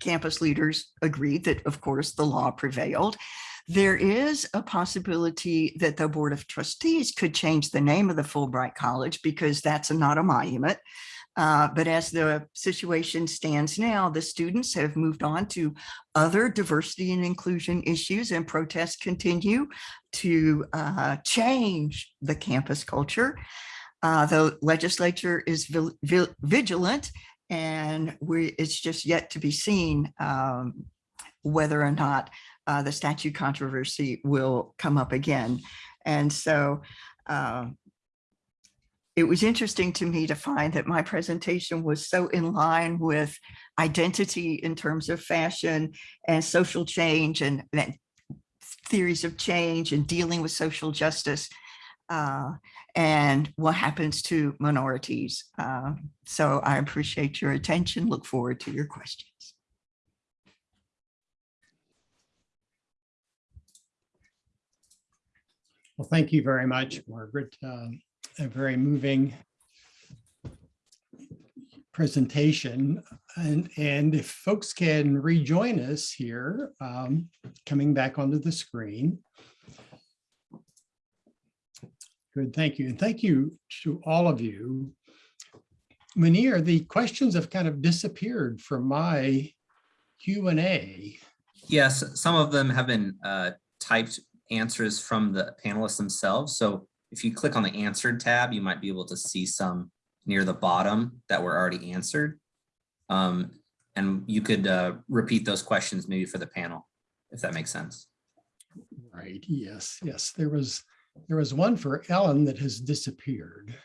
N: campus leaders agreed that, of course, the law prevailed. There is a possibility that the Board of Trustees could change the name of the Fulbright College because that's not a monument. Uh, but as the situation stands now, the students have moved on to other diversity and inclusion issues and protests continue to uh, change the campus culture. Uh, the legislature is vigilant and we, it's just yet to be seen um, whether or not uh, the statute controversy will come up again. And so uh, it was interesting to me to find that my presentation was so in line with identity in terms of fashion and social change and, and theories of change and dealing with social justice uh, and what happens to minorities. Uh, so I appreciate your attention. Look forward to your questions.
A: Well, thank you very much, Margaret. Um, a very moving presentation. And, and if folks can rejoin us here, um, coming back onto the screen. Good, thank you. And thank you to all of you. Munir, the questions have kind of disappeared from my Q and A.
C: Yes, some of them have been uh, typed answers from the panelists themselves. So if you click on the answered tab, you might be able to see some near the bottom that were already answered. Um, and you could uh, repeat those questions maybe for the panel, if that makes sense.
A: Right, yes, yes, there was, there was one for Ellen that has disappeared.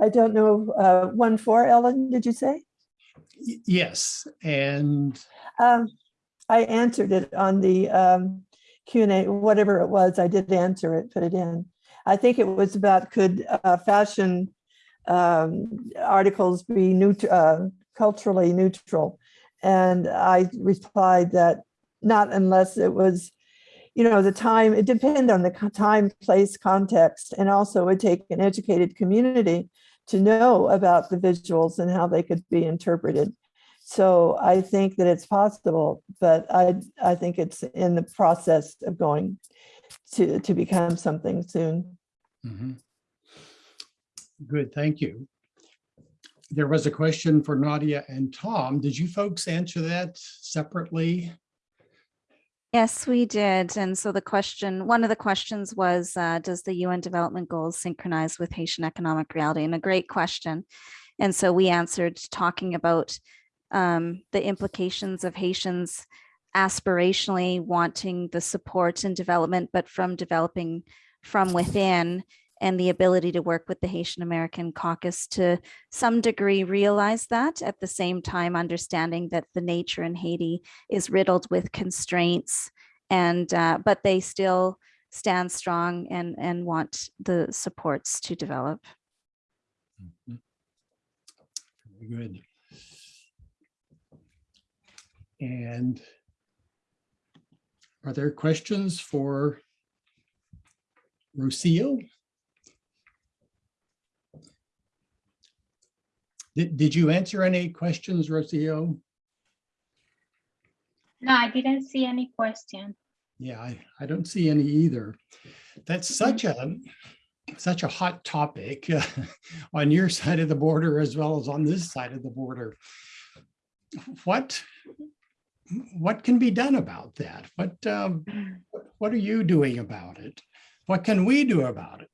B: I don't know, uh, one for Ellen, did you say?
A: Y- Yes, and
B: Um, I answered it on the um, Q and A, whatever it was, I did answer it, put it in. I think it was about could uh, fashion um, articles be neut- uh, culturally neutral? And I replied that not unless it was, you know, the time, it depended on the time, place, context, and also it would take an educated community to know about the visuals and how they could be interpreted. So I think that it's possible, but I, I think it's in the process of going to, to become something soon.
A: Mhm. Good, thank you. There was a question for Nadia and Tom. Did you folks answer that separately?
D: Yes, we did. And so the question, one of the questions was, uh, does the UN Development Goals synchronize with Haitian economic reality? And a great question. And so we answered talking about um, the implications of Haitians aspirationally wanting the support and development, but from developing from within and the ability to work with the Haitian American caucus to some degree realize that at the same time understanding that the nature in Haiti is riddled with constraints and uh, but they still stand strong and and want the supports to develop.
A: Very good. And are there questions for Rocio? Did, did you answer any questions, Rocio?
F: No, I didn't see any question.
A: Yeah, I, I don't see any either. That's such a, such a hot topic uh, on your side of the border as well as on this side of the border. What, what can be done about that? What, um, what are you doing about it? What can we do about it?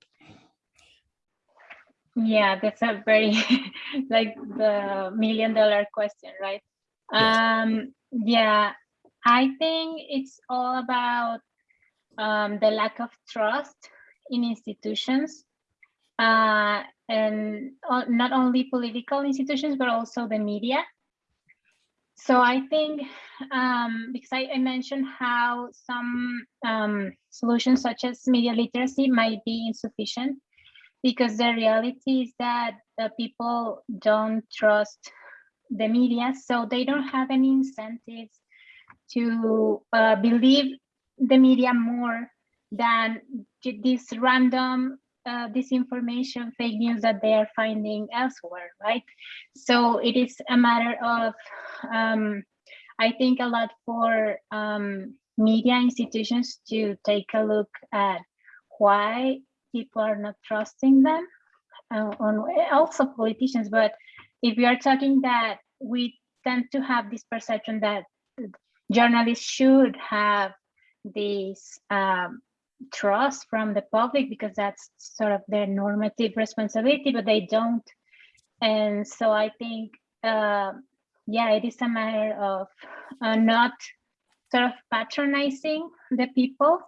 F: Yeah, that's a very like the million dollar question, right? Um, yeah, I think it's all about um, the lack of trust in institutions uh, and uh, not only political institutions, but also the media. So I think um, because I, I mentioned how some um, solutions such as media literacy might be insufficient because the reality is that the people don't trust the media, so they don't have any incentives to uh, believe the media more than this random uh, disinformation, fake news that they are finding elsewhere, right? So it is a matter of, um, I think, a lot for um, media institutions to take a look at why people are not trusting them, uh, on also politicians. But if we are talking that we tend to have this perception that journalists should have these um, trust from the public because that's sort of their normative responsibility, but they don't. And so I think, uh, yeah, it is a matter of uh, not sort of patronizing the people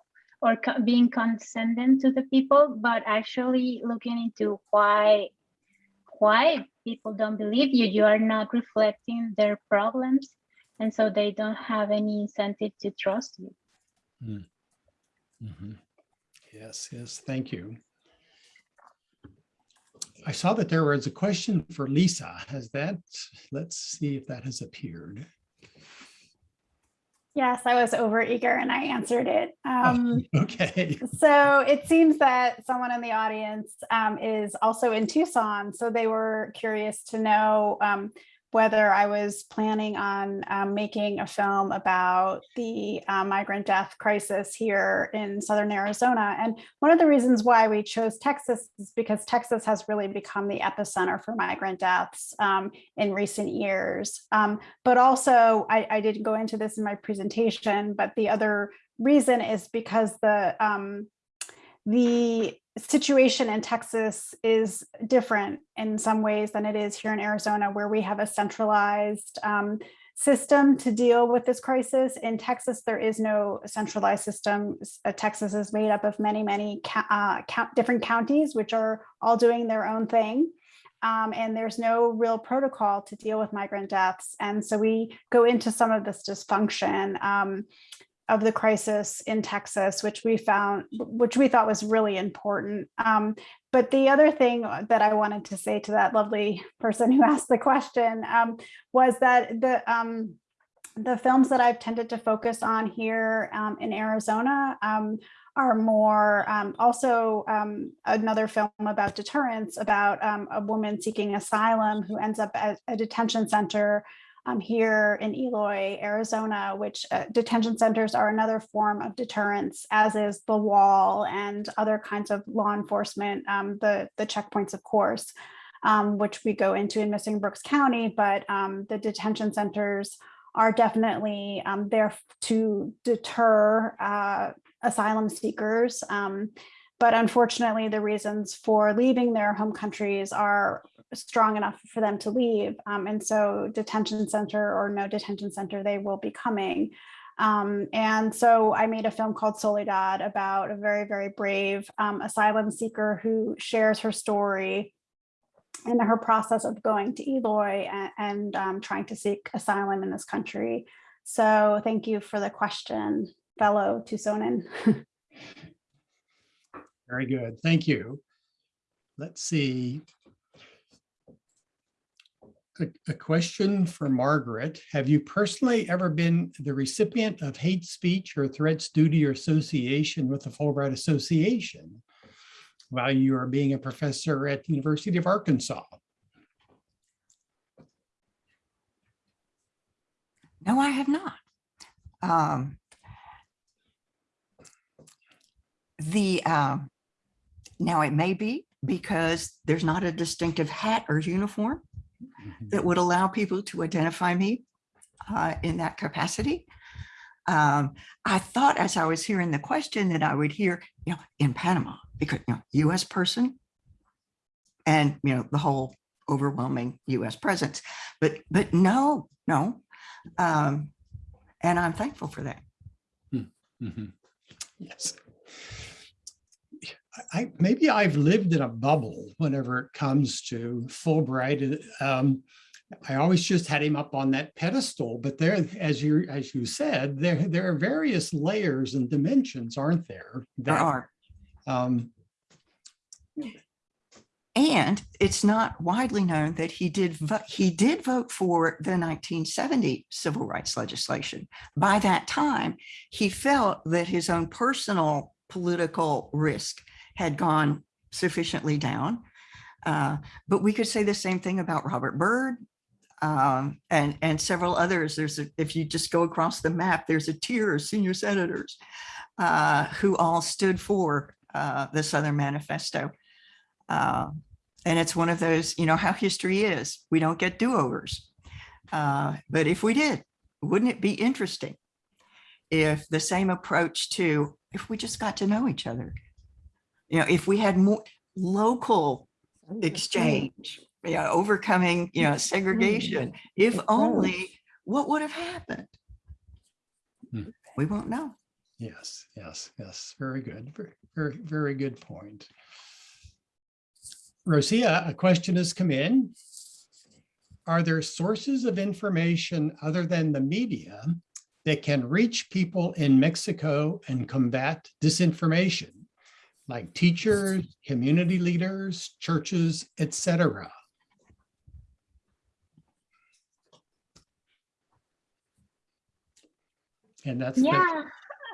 F: or co- being condescending to the people, but actually looking into why why people don't believe you. You are not reflecting their problems, and so they don't have any incentive to trust you.
A: Mm. Mhm. Yes, yes, thank you. I saw that there was a question for Lisa. Has that, let's see if that has appeared.
G: Yes, I was over eager and I answered it. Um,
A: Okay,
G: so it seems that someone in the audience um, is also in Tucson. So they were curious to know um, whether I was planning on um, making a film about the uh, migrant death crisis here in Southern Arizona. And one of the reasons why we chose Texas is because Texas has really become the epicenter for migrant deaths um, in recent years. Um, but also, I, I didn't go into this in my presentation, but the other reason is because the um, the situation in Texas is different in some ways than it is here in Arizona, where we have a centralized um, system to deal with this crisis. In Texas, there is no centralized system. Uh, Texas is made up of many, many uh, different counties, which are all doing their own thing. Um, and there's no real protocol to deal with migrant deaths. And so we go into some of this dysfunction. Um, of the crisis in Texas, which we found, which we thought was really important. Um, but the other thing that I wanted to say to that lovely person who asked the question um, was that the um, the films that I've tended to focus on here um, in Arizona um, are more um, also another film about deterrence about a woman seeking asylum who ends up at a detention center um, here in Eloy, Arizona, which uh, detention centers are another form of deterrence, as is the wall and other kinds of law enforcement, um, the, the checkpoints, of course, um, which we go into in Missing Brooks County, but um, the detention centers are definitely um, there to deter uh, asylum seekers. Um, but unfortunately, the reasons for leaving their home countries are strong enough for them to leave. Um, and so detention center or no detention center, they will be coming. Um, and so I made a film called Soledad about a very, very brave um, asylum seeker who shares her story and her process of going to Eloy and, and um, trying to seek asylum in this country. So thank you for the question, fellow Tucsonan.
A: Very good. Thank you. Let's see a, a question for Margaret. Have you personally ever been the recipient of hate speech or threats due to your association with the Fulbright Association while you are being a professor at the University of Arkansas?
N: No, I have not. Um, the uh, now it may be because there's not a distinctive hat or uniform that would allow people to identify me uh, in that capacity. Um, I thought as I was hearing the question that I would hear, you know, in Panama, because, you know, US person and, you know, the whole overwhelming US presence, but, but no, no. Um, and I'm thankful for that.
A: Mm -hmm. Yes. I, maybe I've lived in a bubble whenever it comes to Fulbright. Um, I always just had him up on that pedestal, but there, as you as you said, there there are various layers and dimensions, aren't there?
N: That, there are. Um, and it's not widely known that he did he did vote for the 1970 civil rights legislation. By that time, he felt that his own personal political risk had gone sufficiently down. Uh, but we could say the same thing about Robert Byrd um, and, and several others. There's a, if you just go across the map, there's a tier of senior senators uh, who all stood for uh, the Southern Manifesto. Uh, and it's one of those, you know, how history is. We don't get do-overs. Uh, but if we did, wouldn't it be interesting if the same approach to, if we just got to know each other, you know, if we had more local exchange, you know, overcoming, you know, segregation, if only, what would have happened?
A: Hmm.
N: We won't know.
A: Yes, yes, yes. Very good. Very, very, very good point. Rocio, a question has come in. Are there sources of information other than the media that can reach people in Mexico and combat disinformation? Like teachers, community leaders, churches, etc. And that's
F: yeah,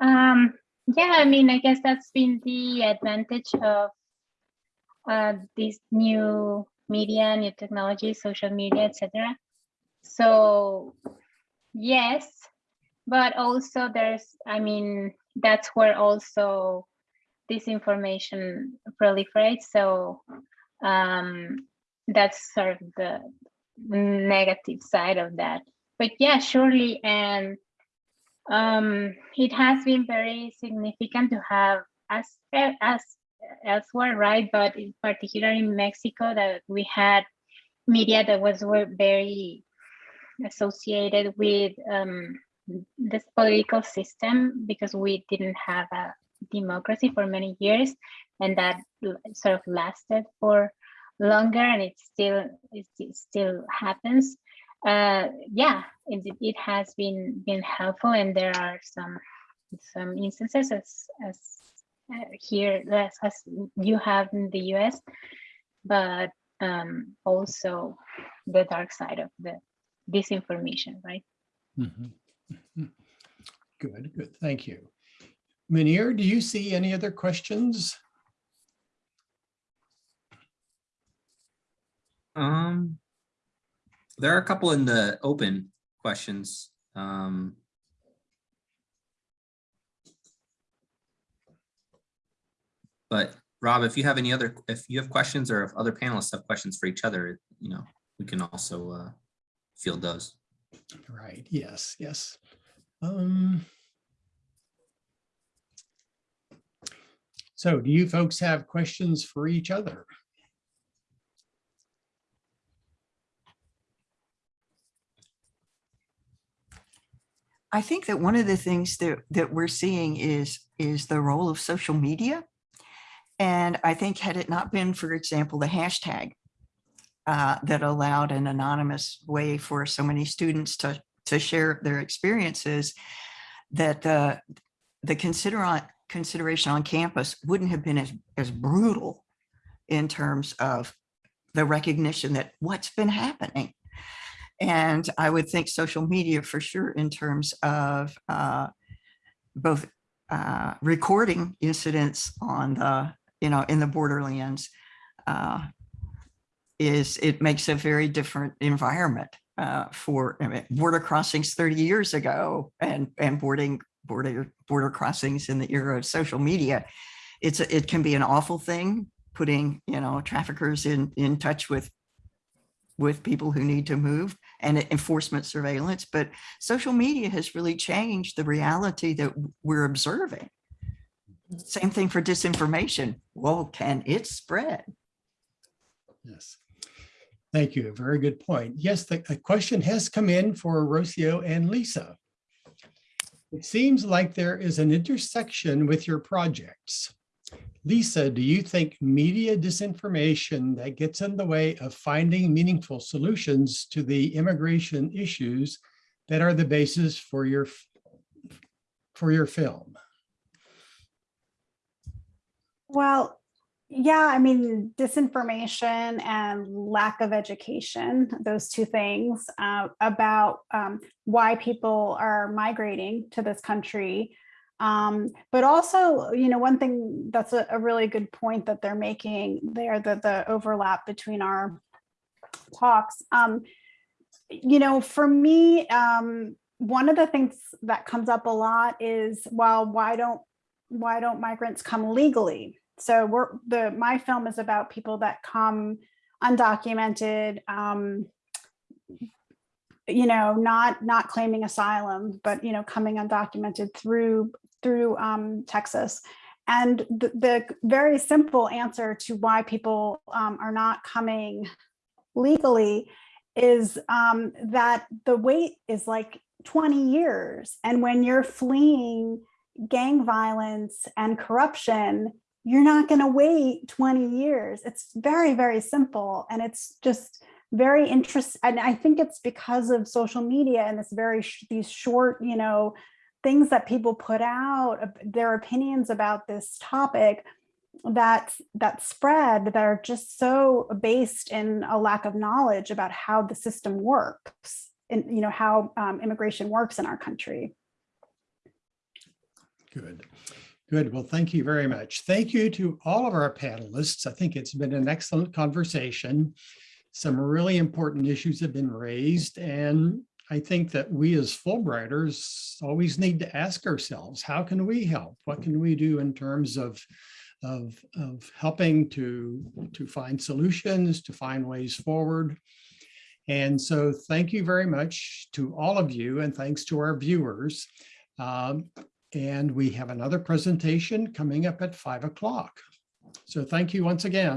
F: um, yeah. I mean, I guess that's been the advantage of uh, these new media, new technology, social media, etc. so yes, but also there's, I mean, that's where also disinformation proliferates. So um, that's sort of the negative side of that. But yeah, surely, and um, it has been very significant to have as as elsewhere, right? But in particular in Mexico, that we had media that was were very associated with um, this political system because we didn't have a democracy for many years, and that sort of lasted for longer, and it still it still happens. Uh, yeah, it, it has been been helpful, and there are some some instances as as uh, here as, as you have in the US, but um, also the dark side of the disinformation, right?
A: Mhm. Mhm. Good, good, thank you. Munir, do you see any other questions?
C: Um, there are a couple in the open questions. Um, but Rob, if you have any other, if you have questions or if other panelists have questions for each other, you know, we can also uh, field those.
A: Right, yes, yes. Um. So do you folks have questions for each other?
N: I think that one of the things that, that we're seeing is, is the role of social media. And I think had it not been, for example, the hashtag uh, that allowed an anonymous way for so many students to, to share their experiences, that the, the consider on, consideration on campus wouldn't have been as, as brutal in terms of the recognition that what's been happening. And I would think social media for sure in terms of uh, both uh, recording incidents on the, you know, in the borderlands uh, is, it makes a very different environment uh, for I mean, border crossings 30 years ago and, and boarding border, border crossings in the era of social media. It's, a- it can be an awful thing, putting, you know, traffickers in, in touch with with people who need to move and enforcement surveillance, but social media has really changed the reality that we're observing. Same thing for disinformation. Well, can it spread?
A: Yes. Thank you. Very good point. Yes, the a question has come in for Rocio and Lisa. It seems like there is an intersection with your projects. Lisa, do you think media disinformation that gets in the way of finding meaningful solutions to the immigration issues that are the basis for your for your film?
G: Well, yeah, I mean, disinformation and lack of education, those two things uh, about um, why people are migrating to this country. Um, but also, you know, one thing that's a, a really good point that they're making there, the, the overlap between our talks. Um, you know, for me, um, one of the things that comes up a lot is, well, why don't why don't migrants come legally? So we're the my film is about people that come undocumented, um, you know, not not claiming asylum, but you know, coming undocumented through through um, Texas. And the, the very simple answer to why people um, are not coming legally is um, that the wait is like 20 years. And when you're fleeing gang violence and corruption, you're not going to wait 20 years. It's very, very simple. And it's just very interesting. And I think it's because of social media and this very, sh- these short, you know, things that people put out, their opinions about this topic that that spread that are just so based in a lack of knowledge about how the system works and you know how um, immigration works in our country.
A: Good. Good. Well, thank you very much. Thank you to all of our panelists. I think it's been an excellent conversation. Some really important issues have been raised and I think that we as Fulbrighters always need to ask ourselves, how can we help? What can we do in terms of, of, of helping to, to find solutions, to find ways forward? And so thank you very much to all of you and thanks to our viewers. Um, and we have another presentation coming up at five o'clock. So thank you once again.